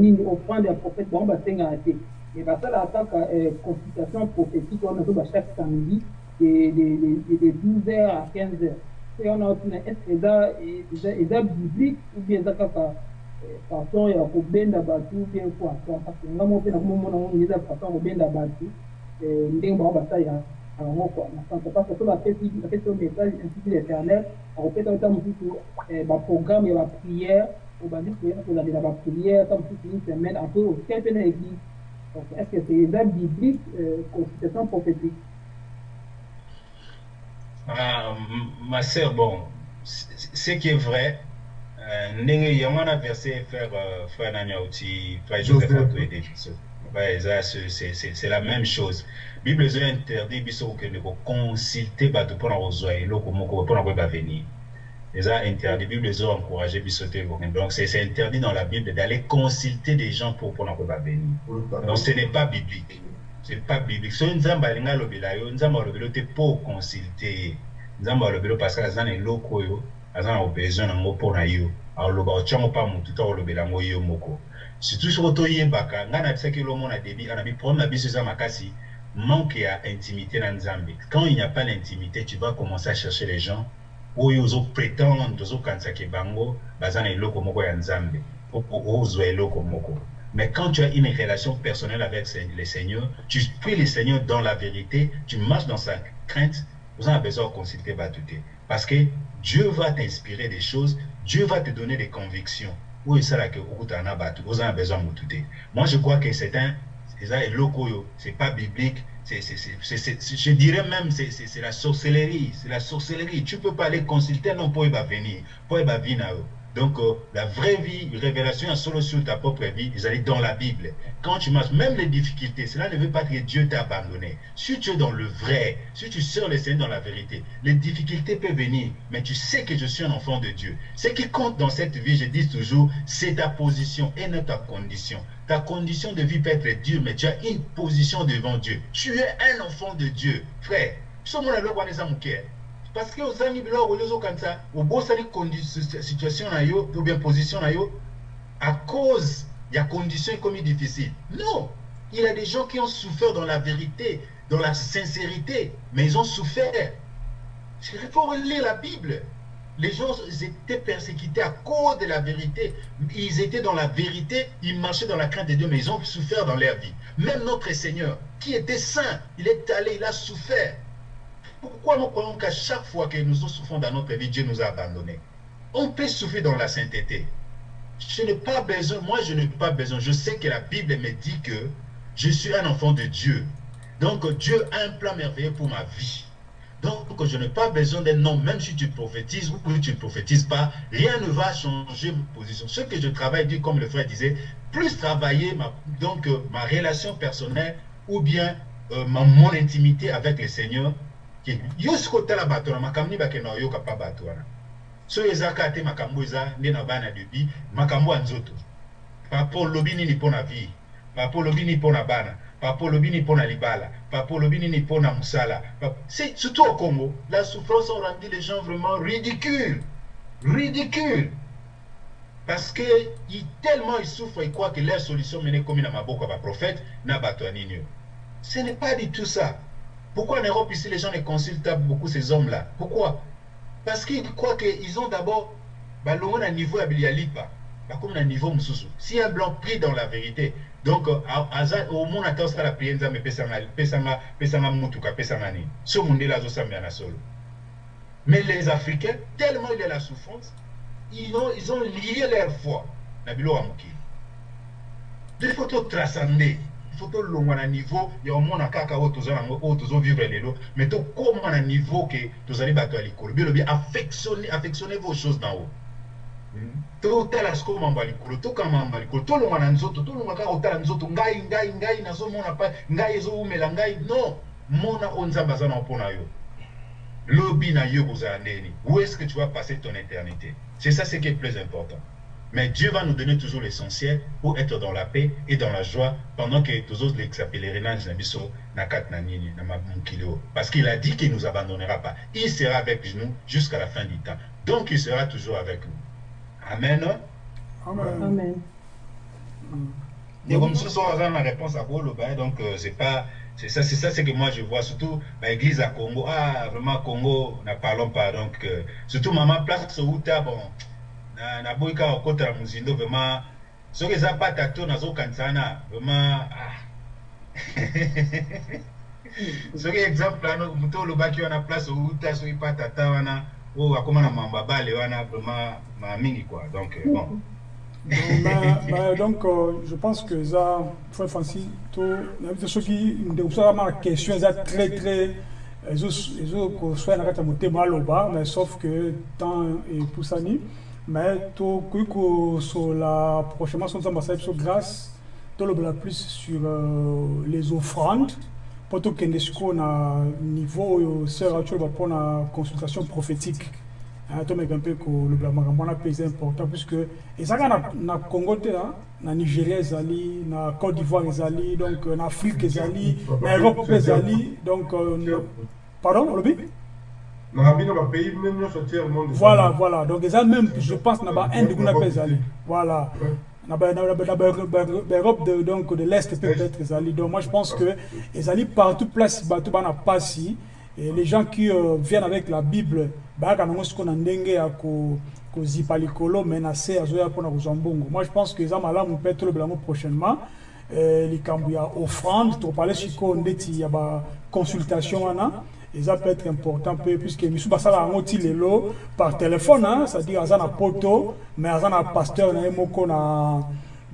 nini offrande ya prophète bango basengaka te mais basalaka kaka consultation prophétique bachaque samedi de 12 heures à 15 heures pe wana otina est ce eza biblique ou bien eza kaka façon ou bien parce yango quoi na sante parce que bapesi o message l'éternel akopesa ota mosusu baprogramme ya baprière obandi kozalela baprière ta mosusu une semaine après osia mpe na église donc est ce que c'est eza biblique consultation prophétique? Ah, ma sœur, bon, ce qui est vrai, yango wana verset frère euh, frère frère joseph ouais, c'est la même chose. Bible ezo interdit biso kokende koconsulte bato mpona kozwa eloko moko mpona koyeba venir. Eza interdit. Bible ezo encourage biso te kokende donc c'est interdit dans la bible d'aller consulter des gens pour mpona koyeba venir. Donc ce n'est pas biblique. C'est pas biblique. Soki nzambe alingi alobela yo nzambe alobela yo te mpo oconsulte ye nzambe alobela yo parce que aza na eloko oyo aza na besoin nango mpo na yo. Aloba otyango mpa motu to alobela yango yo moko surtout soki toyebaka ngai nabisaki elomo na debi anabi problème na biso eza makasi manque ya intimité na nzambe quand il n'y a pas d'intimité tu vas commencer à chercher les gens oyo ozoprétendre ozokanisaka bango baza na eloko moko ya nzambe ozwa eloko moko mais quand tu as une relation personnelle avec le Seigneur, tu pries le Seigneur dans la vérité, tu marches dans sa crainte, vous en avez besoin de consulter Batouté. Parce que Dieu va t'inspirer des choses, Dieu va te donner des convictions. Où est ça que vous en avez besoin de Batouté. Moi, je crois que c'est un, c'est loco, c'est pas biblique, c'est, je dirais même, c'est la sorcellerie, c'est la sorcellerie. Tu peux pas aller consulter, non, pour y venir, pour y venir. Donc, euh, la vraie vie, révélation est solo sur ta propre vie, ils allaient dans la Bible. Quand tu marches, même les difficultés, cela ne veut pas que Dieu t'a abandonné. Si tu es dans le vrai, si tu sers le Seigneur dans la vérité, les difficultés peuvent venir, mais tu sais que je suis un enfant de Dieu. Ce qui compte dans cette vie, je dis toujours, c'est ta position et non ta condition. Ta condition de vie peut être Dieu, mais tu as une position devant Dieu. Tu es un enfant de Dieu. Frère, parce que ozangi biloko ozokanisa obosani situation na yo ou bien position na yo à cause ya condition ekomi difficile non. Il y a des gens qui ont souffert dans la vérité dans la sincérité mais ils ont souffert. Il faut relire la Bible. Les gens étaient persécutés à cause de la vérité. Ils étaient dans la vérité ils marchaient dans la crainte de Dieu mais ils ont souffert dans leur vie. Même notre Seigneur qui était saint il est allé il a souffert pourquoi nous croyons qu'à chaque fois que nous souffrons dans notre vie, Dieu nous a abandonnés On peut souffrir dans la sainteté. Je n'ai pas besoin, moi je n'ai pas besoin. Je sais que la Bible me dit que je suis un enfant de Dieu. Donc Dieu a un plan merveilleux pour ma vie. Donc je n'ai pas besoin d'un nom, même si tu prophétises ou que tu ne prophétises pas, rien ne va changer ma position. Ce que je travaille, dit comme le frère disait, plus travailler ma, donc, ma relation personnelle ou bien euh, ma, mon intimité avec le Seigneur, yo soki otala bato na makambo nini bakende oyoka mpa bato wana. Soki eza kaka te makambo eza nde na bana debi makambo ya nzoto. Papa olobi nini mpo na vie? Papa olobi nini mpo na bana? Papa olobi nini mpo na libala? Papa olobi nini mpo na mosala surtout au congo la souffrance ont rendu les gens vraiment ridicules. Ridicules. Parce que ils, tellement ils souffrent ils croient que leur solution mene komi na maboko ya baprophète na bato ya nini ce n'est pas du tout ça Pourquoi en Europe, ici, les gens ne consultent pas beaucoup ces hommes-là? Pourquoi? Parce qu'ils croient qu'ils ont d'abord un niveau à Bilialipa, comme un niveau. Si un blanc prie dans la vérité, donc au monde attend ça la prière, mais pesanga pesanga mutuka pesanga ni. Ce monde là na solo. Mais les Africains, tellement il y a la souffrance, ils ont, ils ont lié leur foi. Na bilo amuki. Il faut tout transcender. Tolongwa na niveau ya omona kaka oyo toza yango oyo tozovivre lelo mais tokóma na niveau ke tozali bato ya likolo. Bilobi affectionne vos choses na haut. Totala sikoyo mambo ya likolo tokanga mambo ya likolo tolongwa na nzoto tolongwa kaka kotala nzoto ngai ngai ngai nazomona pa ngai ezowumela ngai non! Mona oyo nzambe aza na mpona yo. Lobi na yo kozala ndeni. Où est ce que tu vas passer ton éternité? C'est ça ce qui est plus important mais Dieu va nous donner toujours l'essentiel pour être dans la paix et dans la joie pendant que tous autres les pèlerinages na biso na kat na nini na mokili oyo parce qu'il a dit qu'il nous abandonnera pas. Il sera avec nous jusqu'à la fin du temps. Donc il sera toujours avec nous. Amen. Amen. Amen. ndeko mosusu oyo aza na réponse akoloba donc euh, c'est pas c'est ça c'est ça c'est que moi je vois. Surtout baéglise à congo. Ah vraiment congo na parlons pas. Donc euh, surtout mama place outa bon na eza to ah. soki exemple wana moto olobaki wana place outa soki pata ta wana oyo akóma na mambo ya bale wana vraiment ma mingi quoi donc euh, bah, bah, euh, je pense que ça, frère Francis, question, très mais sauf que mais tout que sur la prochainement sur ça sur grâce, tout le plus sur euh, les offrandes. Pour tout que nous na niveau sœur actuel pour la consultation prophétique. tomeka mpe kolobela makambo wana mpe eza important puisque ezalaka na, na congo te hein, na nigeria ezali na côte d'ivoire ezali donc na afrique ezali na europe mpe ezali donc euh, pardon olobi voilà voilà. Donc même je pense na voilà. Baeurope de, donc de l'est peut-être ezali donc moi je pense que ezali partout place et les gens qui euh, viennent avec la bible bayaka nango sikoyo na ndenge ya kozipa likolo me na se azoya mpona kozwa mbongo. Moi je pense que malamu yango prochainement. Likambo ya offrande toparle sikoyo ndeti ya baconsultation wana eza peut être important mpe puisque misu basala yango ti lelo par hein, c'est-à-dire aza na poto mais aza na pasteur na ye moko na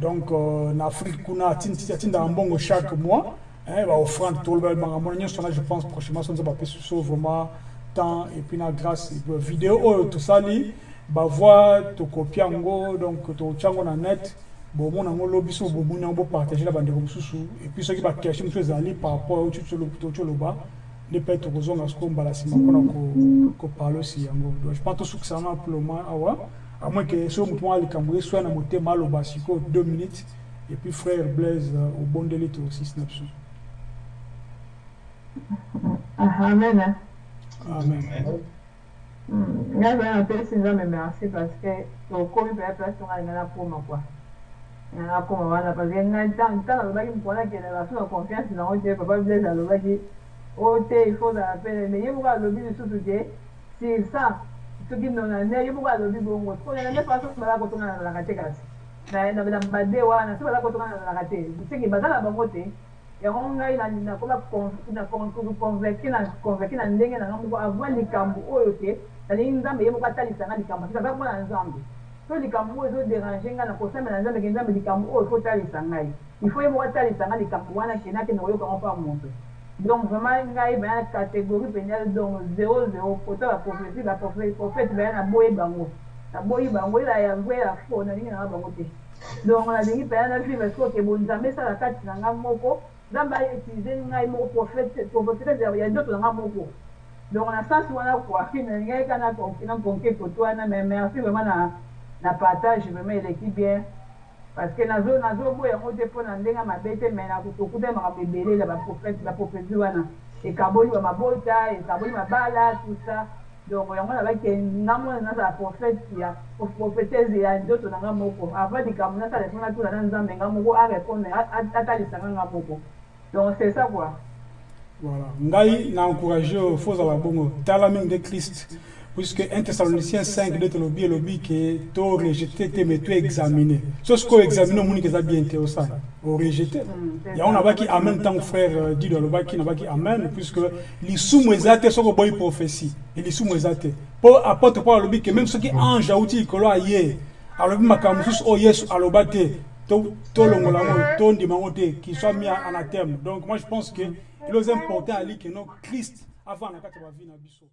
donc euh, na afrique kuna atindaka mbongo chaque mois baoffrande tolobela makambo na nyonso wana je pense prochainement so nzambe apesi so vraiment temps et puis na grâce vidéo oyo tosali bavoi tokopia yango donc totia yango na net bomona yango lobi so bomoni yango bopartage na bandeko mosusu. Et puis soki bakestion mosusu ezali par rapport oyo toti oloba nde mpe tokozonga siko mbala nsima mpona koparle osi yango donc je pense awa à moins que soki motu moko likambo eswya na motema aloba sikoyo deux minutes. Et puis frère blaise obondeli tosisi na biso amen amen. Ngai mpe napesi nzambe merci parce que tokomi mpenza place to ngai ngai nakoma kua ngai nakoma wana parce que ngai ntango alobaki mokolo akende baso na confiance nango te papa blaise alobaki o te il faut ozala pene mais ye moko alobi lisusu te sur ça soki nona ne ye moko alobi bongo sikona nde paso bazala kotonga na nalaka te kasi na bade wana so bazala kotonga na nalaka te seki baza na bango te yango ngai nakoma converti na ndenge nanga moko avant likambo oyo mpona so likambo oyo ezoderange ngai na kosambela nzambe ke nzambe likambo oyo mpa moto donc vraiment ngai baya na catégorie mpenza donc zéro zéro kota baprofétie baprophète baya naboyi bango naboyi bango nalingi nanga bango donc nalingi mpenza na vivre soki bo nzambe esala kati na nga moko nzambe autilize ngai moko prophète ya ndoto na nga moko donc sens wana kua nalingai ka na konke koto wana mais merci vraiment na partage vraiment eleki bien parce que nazoboya yango te mpo na ndenge mabe te mais tokuta makambo ebele ya baprofétie wana. Ekaboli bamabota ekaboli mabala tout ça. Donc yango nabaki ngamona nazala prophète ya prophétese ya ndoto na nga moko. Avant likambo nasala efo natuna na nzambe nga moko arépondre atalisanga nga moko. Donc c'est ça quoi. Voilà. Ngai na encourage fo ozala bongo. Tala mingi de christ puisque 1 Thessaloniciens 5 nde tolobi elobi ke to rejete te me to examine so examine omoni ke eza bien te osala orejete yango nabaki amen ntango frère dido alobaki nabaki amen puisque lisumu eza te soki oboyi prophétie. Lisumu eza te mpo apôtre paul alobi ke même soki ange auti likolo aye alobi makambo mosusu oyo yesu aloba te to yango te qu'il soit mis anathème donc moi je pense que il est important ali que non christ avant na ya bavie na biso